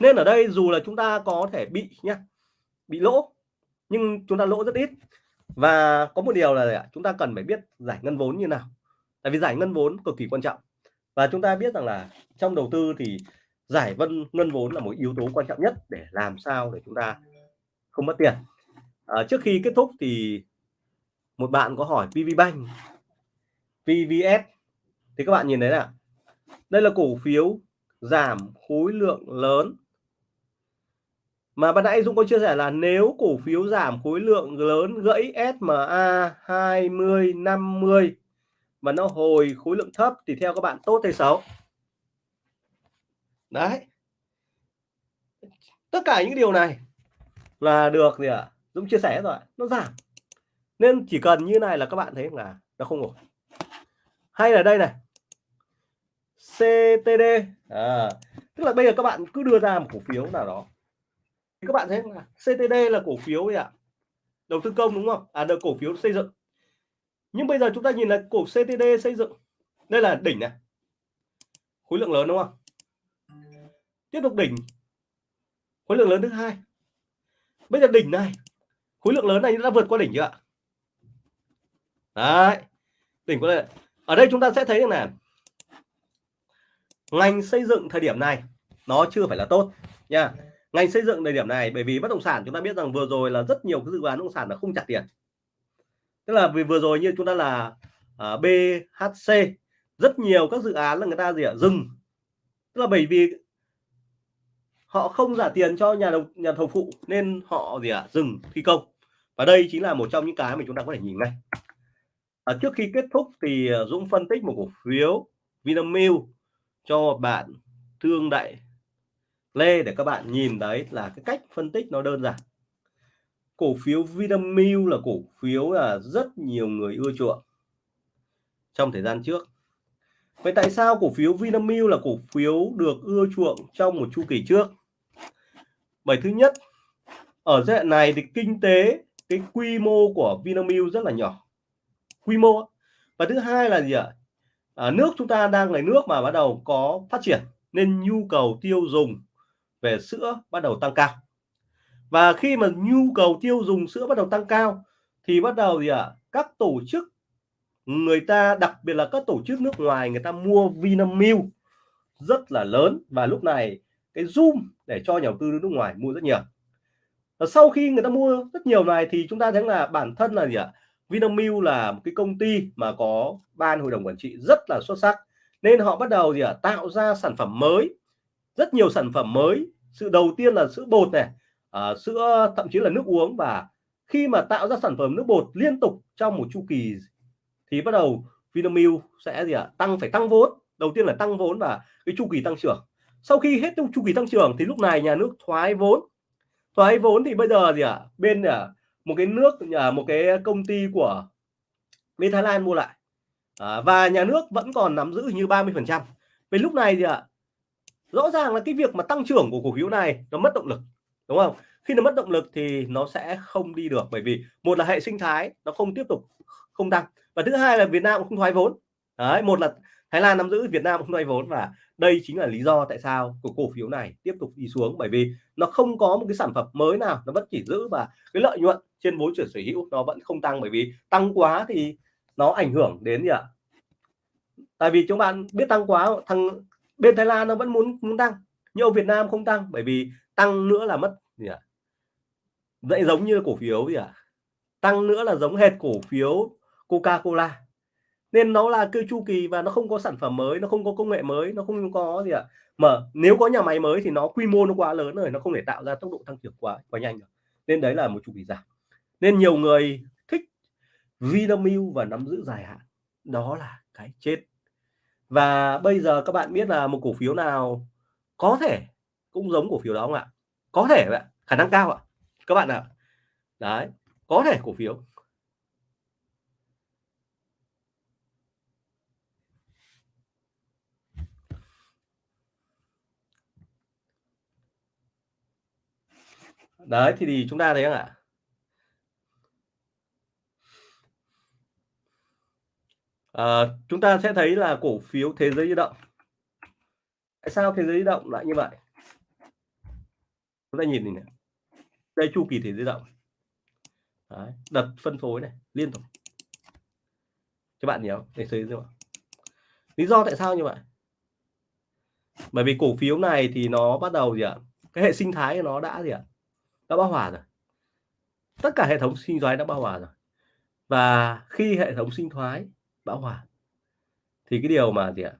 Nên ở đây dù là chúng ta có thể bị nhá bị lỗ nhưng chúng ta lỗ rất ít. Và có một điều là chúng ta cần phải biết giải ngân vốn như nào. Tại vì giải ngân vốn cực kỳ quan trọng. Và chúng ta biết rằng là trong đầu tư thì giải vân ngân vốn là một yếu tố quan trọng nhất để làm sao để chúng ta không mất tiền. À, trước khi kết thúc thì một bạn có hỏi PVBank PVS thì các bạn nhìn thấy là đây là cổ phiếu giảm khối lượng lớn. Mà ban nãy Dũng có chia sẻ là nếu cổ phiếu giảm khối lượng lớn gãy SMA 20 50 mà nó hồi khối lượng thấp thì theo các bạn tốt hay xấu? Đấy. Tất cả những điều này là được gì ạ? À? Dũng chia sẻ rồi nó giảm. Nên chỉ cần như này là các bạn thấy là nó không ổn. Hay là đây này. CTD à, tức là bây giờ các bạn cứ đưa ra một cổ phiếu nào đó. Thì các bạn thấy là CTD là cổ phiếu gì ạ? Đầu tư công đúng không? À được cổ phiếu xây dựng. Nhưng bây giờ chúng ta nhìn là cổ CTD xây dựng. Đây là đỉnh này. Khối lượng lớn đúng không? Tiếp tục đỉnh. Khối lượng lớn thứ hai. Bây giờ đỉnh này khối lượng lớn này đã vượt qua đỉnh chưa ạ? Đấy đỉnh qua đây. Ở đây chúng ta sẽ thấy là ngành xây dựng thời điểm này nó chưa phải là tốt nha. Ngành xây dựng thời điểm này bởi vì bất động sản chúng ta biết rằng vừa rồi là rất nhiều cái dự án bất động sản là không trả tiền. Tức là vì vừa rồi như chúng ta là uh, à, BHC rất nhiều các dự án là người ta gì ạ? Dừng. Tức là bởi vì họ không trả tiền cho nhà đầu nhà thầu phụ nên họ gì ạ? Dừng thi công. Và đây chính là một trong những cái mà chúng ta có thể nhìn ngay. À, trước khi kết thúc thì à, Dũng phân tích một cổ phiếu Vinamilk cho bạn Thương Đại Lê, để các bạn nhìn đấy là cái cách phân tích nó đơn giản. Cổ phiếu Vinamilk là cổ phiếu là rất nhiều người ưa chuộng trong thời gian trước. Vậy tại sao cổ phiếu Vinamilk là cổ phiếu được ưa chuộng trong một chu kỳ trước? Bởi thứ nhất, ở giai đoạn này thì kinh tế, cái quy mô của Vinamilk rất là nhỏ. Quy mô và thứ hai là gì ạ? À, nước chúng ta đang là nước mà bắt đầu có phát triển nên nhu cầu tiêu dùng về sữa bắt đầu tăng cao. Và khi mà nhu cầu tiêu dùng sữa bắt đầu tăng cao thì bắt đầu gì ạ? À, các tổ chức người ta đặc biệt là các tổ chức nước ngoài người ta mua Vinamilk rất là lớn và lúc này cái zoom để cho nhà đầu tư nước ngoài mua rất nhiều. Và sau khi người ta mua rất nhiều này thì chúng ta thấy là bản thân là gì ạ? Vinamilk là một cái công ty mà có ban hội đồng quản trị rất là xuất sắc. Nên họ bắt đầu gì ạ? Tạo ra sản phẩm mới rất nhiều sản phẩm mới. Sự đầu tiên là sữa bột này à, sữa thậm chí là nước uống. Và khi mà tạo ra sản phẩm nước bột liên tục trong một chu kỳ thì bắt đầu Vinamilk sẽ gì ạ? Tăng phải tăng vốn. Đầu tiên là tăng vốn và cái chu kỳ tăng trưởng. Sau khi hết chu kỳ tăng trưởng thì lúc này nhà nước thoái vốn. Thoái vốn thì bây giờ gì ạ? Bên à, một cái nước à, một cái công ty của bên Thái Lan mua lại. À, và nhà nước vẫn còn nắm giữ như 30 phần trăm. Về lúc này thì ạ rõ ràng là cái việc mà tăng trưởng của cổ phiếu này nó mất động lực đúng không? Khi nó mất động lực thì nó sẽ không đi được bởi vì một là hệ sinh thái nó không tiếp tục không tăng và thứ hai là Việt Nam cũng không thoái vốn. Đấy một là Thái Lan nắm giữ Việt Nam không thoái vốn và đây chính là lý do tại sao của cổ phiếu này tiếp tục đi xuống, bởi vì nó không có một cái sản phẩm mới nào, nó vẫn chỉ giữ và cái lợi nhuận trên vốn chuyển sở hữu nó vẫn không tăng, bởi vì tăng quá thì nó ảnh hưởng đến gì ạ? Tại vì chúng bạn biết tăng quá, thằng bên Thái Lan nó vẫn muốn muốn tăng, nhưng ở Việt Nam không tăng, bởi vì tăng nữa là mất gì ạ? Vậy giống như cổ phiếu gì ạ? Tăng nữa là giống hệt cổ phiếu Coca-Cola nên nó là cái chu kỳ và nó không có sản phẩm mới, nó không có công nghệ mới, nó không có gì ạ. Mà nếu có nhà máy mới thì nó quy mô nó quá lớn rồi, nó không thể tạo ra tốc độ tăng trưởng quá quá nhanh được. Nên đấy là một chu kỳ giảm. Nên nhiều người thích Vinamilk và nắm giữ dài hạn. Đó là cái chết. Và bây giờ các bạn biết là một cổ phiếu nào có thể cũng giống cổ phiếu đó không ạ? Có thể vậy khả năng cao ạ. Các bạn ạ. Đấy, có thể cổ phiếu. Đấy thì, thì chúng ta thấy không ạ? À, chúng ta sẽ thấy là cổ phiếu thế giới di động. Tại sao thế giới di động lại như vậy? Chúng ta nhìn này. Đây chu kỳ thế giới di động. Đấy, đợt phân phối này liên tục. Các bạn nhớ để thấy không lý do tại sao như vậy? Bởi vì cổ phiếu này thì nó bắt đầu gì ạ? Cái hệ sinh thái của nó đã gì ạ? Đã bão hòa rồi. Tất cả hệ thống sinh thoái đã bão hòa rồi. Và khi hệ thống sinh thoái bão hòa, thì cái điều mà gì ạ?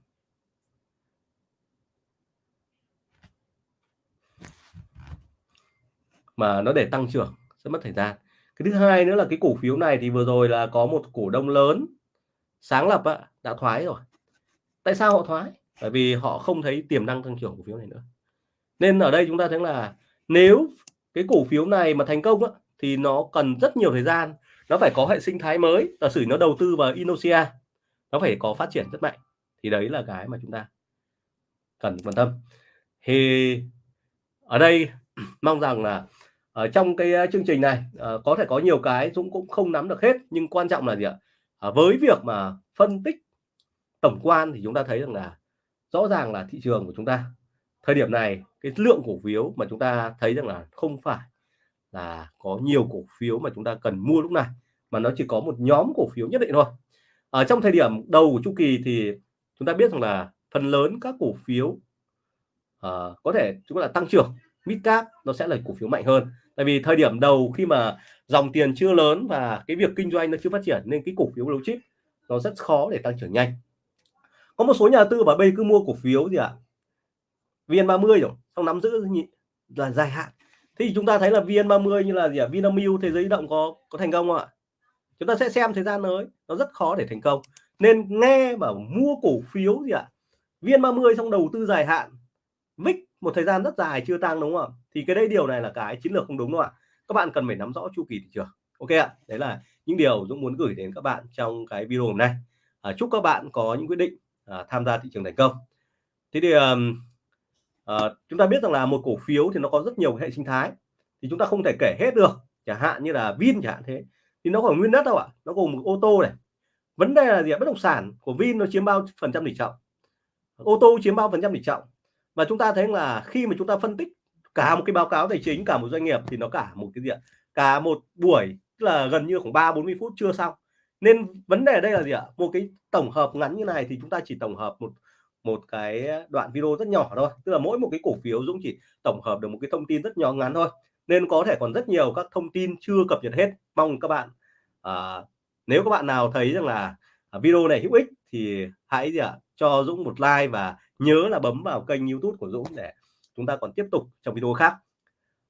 Mà nó để tăng trưởng sẽ mất thời gian. Cái thứ hai nữa là cái cổ phiếu này thì vừa rồi là có một cổ đông lớn sáng lập ạ đã thoái rồi. Tại sao họ thoái? Bởi vì họ không thấy tiềm năng tăng trưởng cổ phiếu này nữa. Nên ở đây chúng ta thấy là nếu cái cổ phiếu này mà thành công á, thì nó cần rất nhiều thời gian. Nó phải có hệ sinh thái mới giả sử nó đầu tư vào Indonesia nó phải có phát triển rất mạnh. Thì đấy là cái mà chúng ta cần quan tâm. Thì ở đây mong rằng là ở trong cái ờ, chương trình này ờ, có thể có nhiều cái Dũng cũng không nắm được hết nhưng quan trọng là gì ạ? À, với việc mà phân tích tổng quan thì chúng ta thấy rằng là rõ ràng là thị trường của chúng ta thời điểm này cái lượng cổ phiếu mà chúng ta thấy rằng là không phải là có nhiều cổ phiếu mà chúng ta cần mua lúc này mà nó chỉ có một nhóm cổ phiếu nhất định thôi. Ở trong thời điểm đầu của chu kỳ thì chúng ta biết rằng là phần lớn các cổ phiếu uh, có thể chúng ta là tăng trưởng mid cap nó sẽ là cổ phiếu mạnh hơn. Tại vì thời điểm đầu khi mà dòng tiền chưa lớn và cái việc kinh doanh nó chưa phát triển nên cái cổ phiếu blue chip nó rất khó để tăng trưởng nhanh. Có một số nhà tư bảo bây cứ mua cổ phiếu gì ạ? à? VN30 rồi xong nắm giữ là dài hạn. Thì chúng ta thấy là VN30 như là gì ạ? À? Vinamilk thế giới động có có thành công không ạ? Chúng ta sẽ xem thời gian tới nó rất khó để thành công. Nên nghe bảo mua cổ phiếu gì ạ? À? VN30 xong đầu tư dài hạn VIX một thời gian rất dài chưa tăng đúng không ạ? Thì cái đây điều này là cái chiến lược không đúng đâu ạ. Các bạn cần phải nắm rõ chu kỳ thị trường. Ok ạ đấy là những điều Dũng muốn gửi đến các bạn trong cái video này à, chúc các bạn có những quyết định à, tham gia thị trường thành công. Thế thì um, à, chúng ta biết rằng là một cổ phiếu thì nó có rất nhiều hệ sinh thái. Thì chúng ta không thể kể hết được chẳng hạn như là Vin chẳng hạn thế. Thì nó còn nguyên đất đâu ạ nó gồm một ô tô này. Vấn đề là gì bất động sản của Vin nó chiếm bao phần trăm tỷ trọng. Ô tô chiếm bao phần trăm tỷ trọng. Và chúng ta thấy là khi mà chúng ta phân tích cả một cái báo cáo tài chính cả một doanh nghiệp thì nó cả một cái gì ạ? Cả một buổi tức là gần như khoảng ba bốn mươi phút chưa xong. Nên vấn đề ở đây là gì ạ? Một cái tổng hợp ngắn như này thì chúng ta chỉ tổng hợp một một cái đoạn video rất nhỏ thôi. Tức là mỗi một cái cổ phiếu Dũng chỉ tổng hợp được một cái thông tin rất nhỏ ngắn thôi. Nên có thể còn rất nhiều các thông tin chưa cập nhật hết. Mong các bạn à, nếu các bạn nào thấy rằng là video này hữu ích thì hãy gì ạ cho Dũng một like và nhớ là bấm vào kênh YouTube của Dũng để chúng ta còn tiếp tục trong video khác.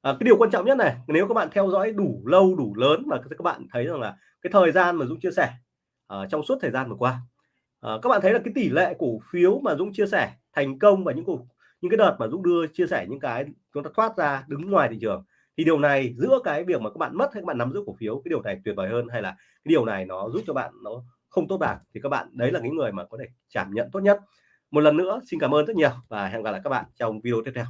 À, cái điều quan trọng nhất này nếu các bạn theo dõi đủ lâu đủ lớn mà các bạn thấy rằng là cái thời gian mà Dũng chia sẻ uh, trong suốt thời gian vừa qua Ờ, các bạn thấy là cái tỷ lệ cổ phiếu mà Dũng chia sẻ thành công và những cổ, những cái đợt mà Dũng đưa chia sẻ những cái chúng ta thoát ra đứng ngoài thị trường thì điều này giữa cái việc mà các bạn mất hay các bạn nắm giữ cổ phiếu, cái điều này tuyệt vời hơn hay là cái điều này nó giúp cho bạn nó không tốt bạc thì các bạn, đấy là những người mà có thể cảm nhận tốt nhất. Một lần nữa, xin cảm ơn rất nhiều và hẹn gặp lại các bạn trong video tiếp theo.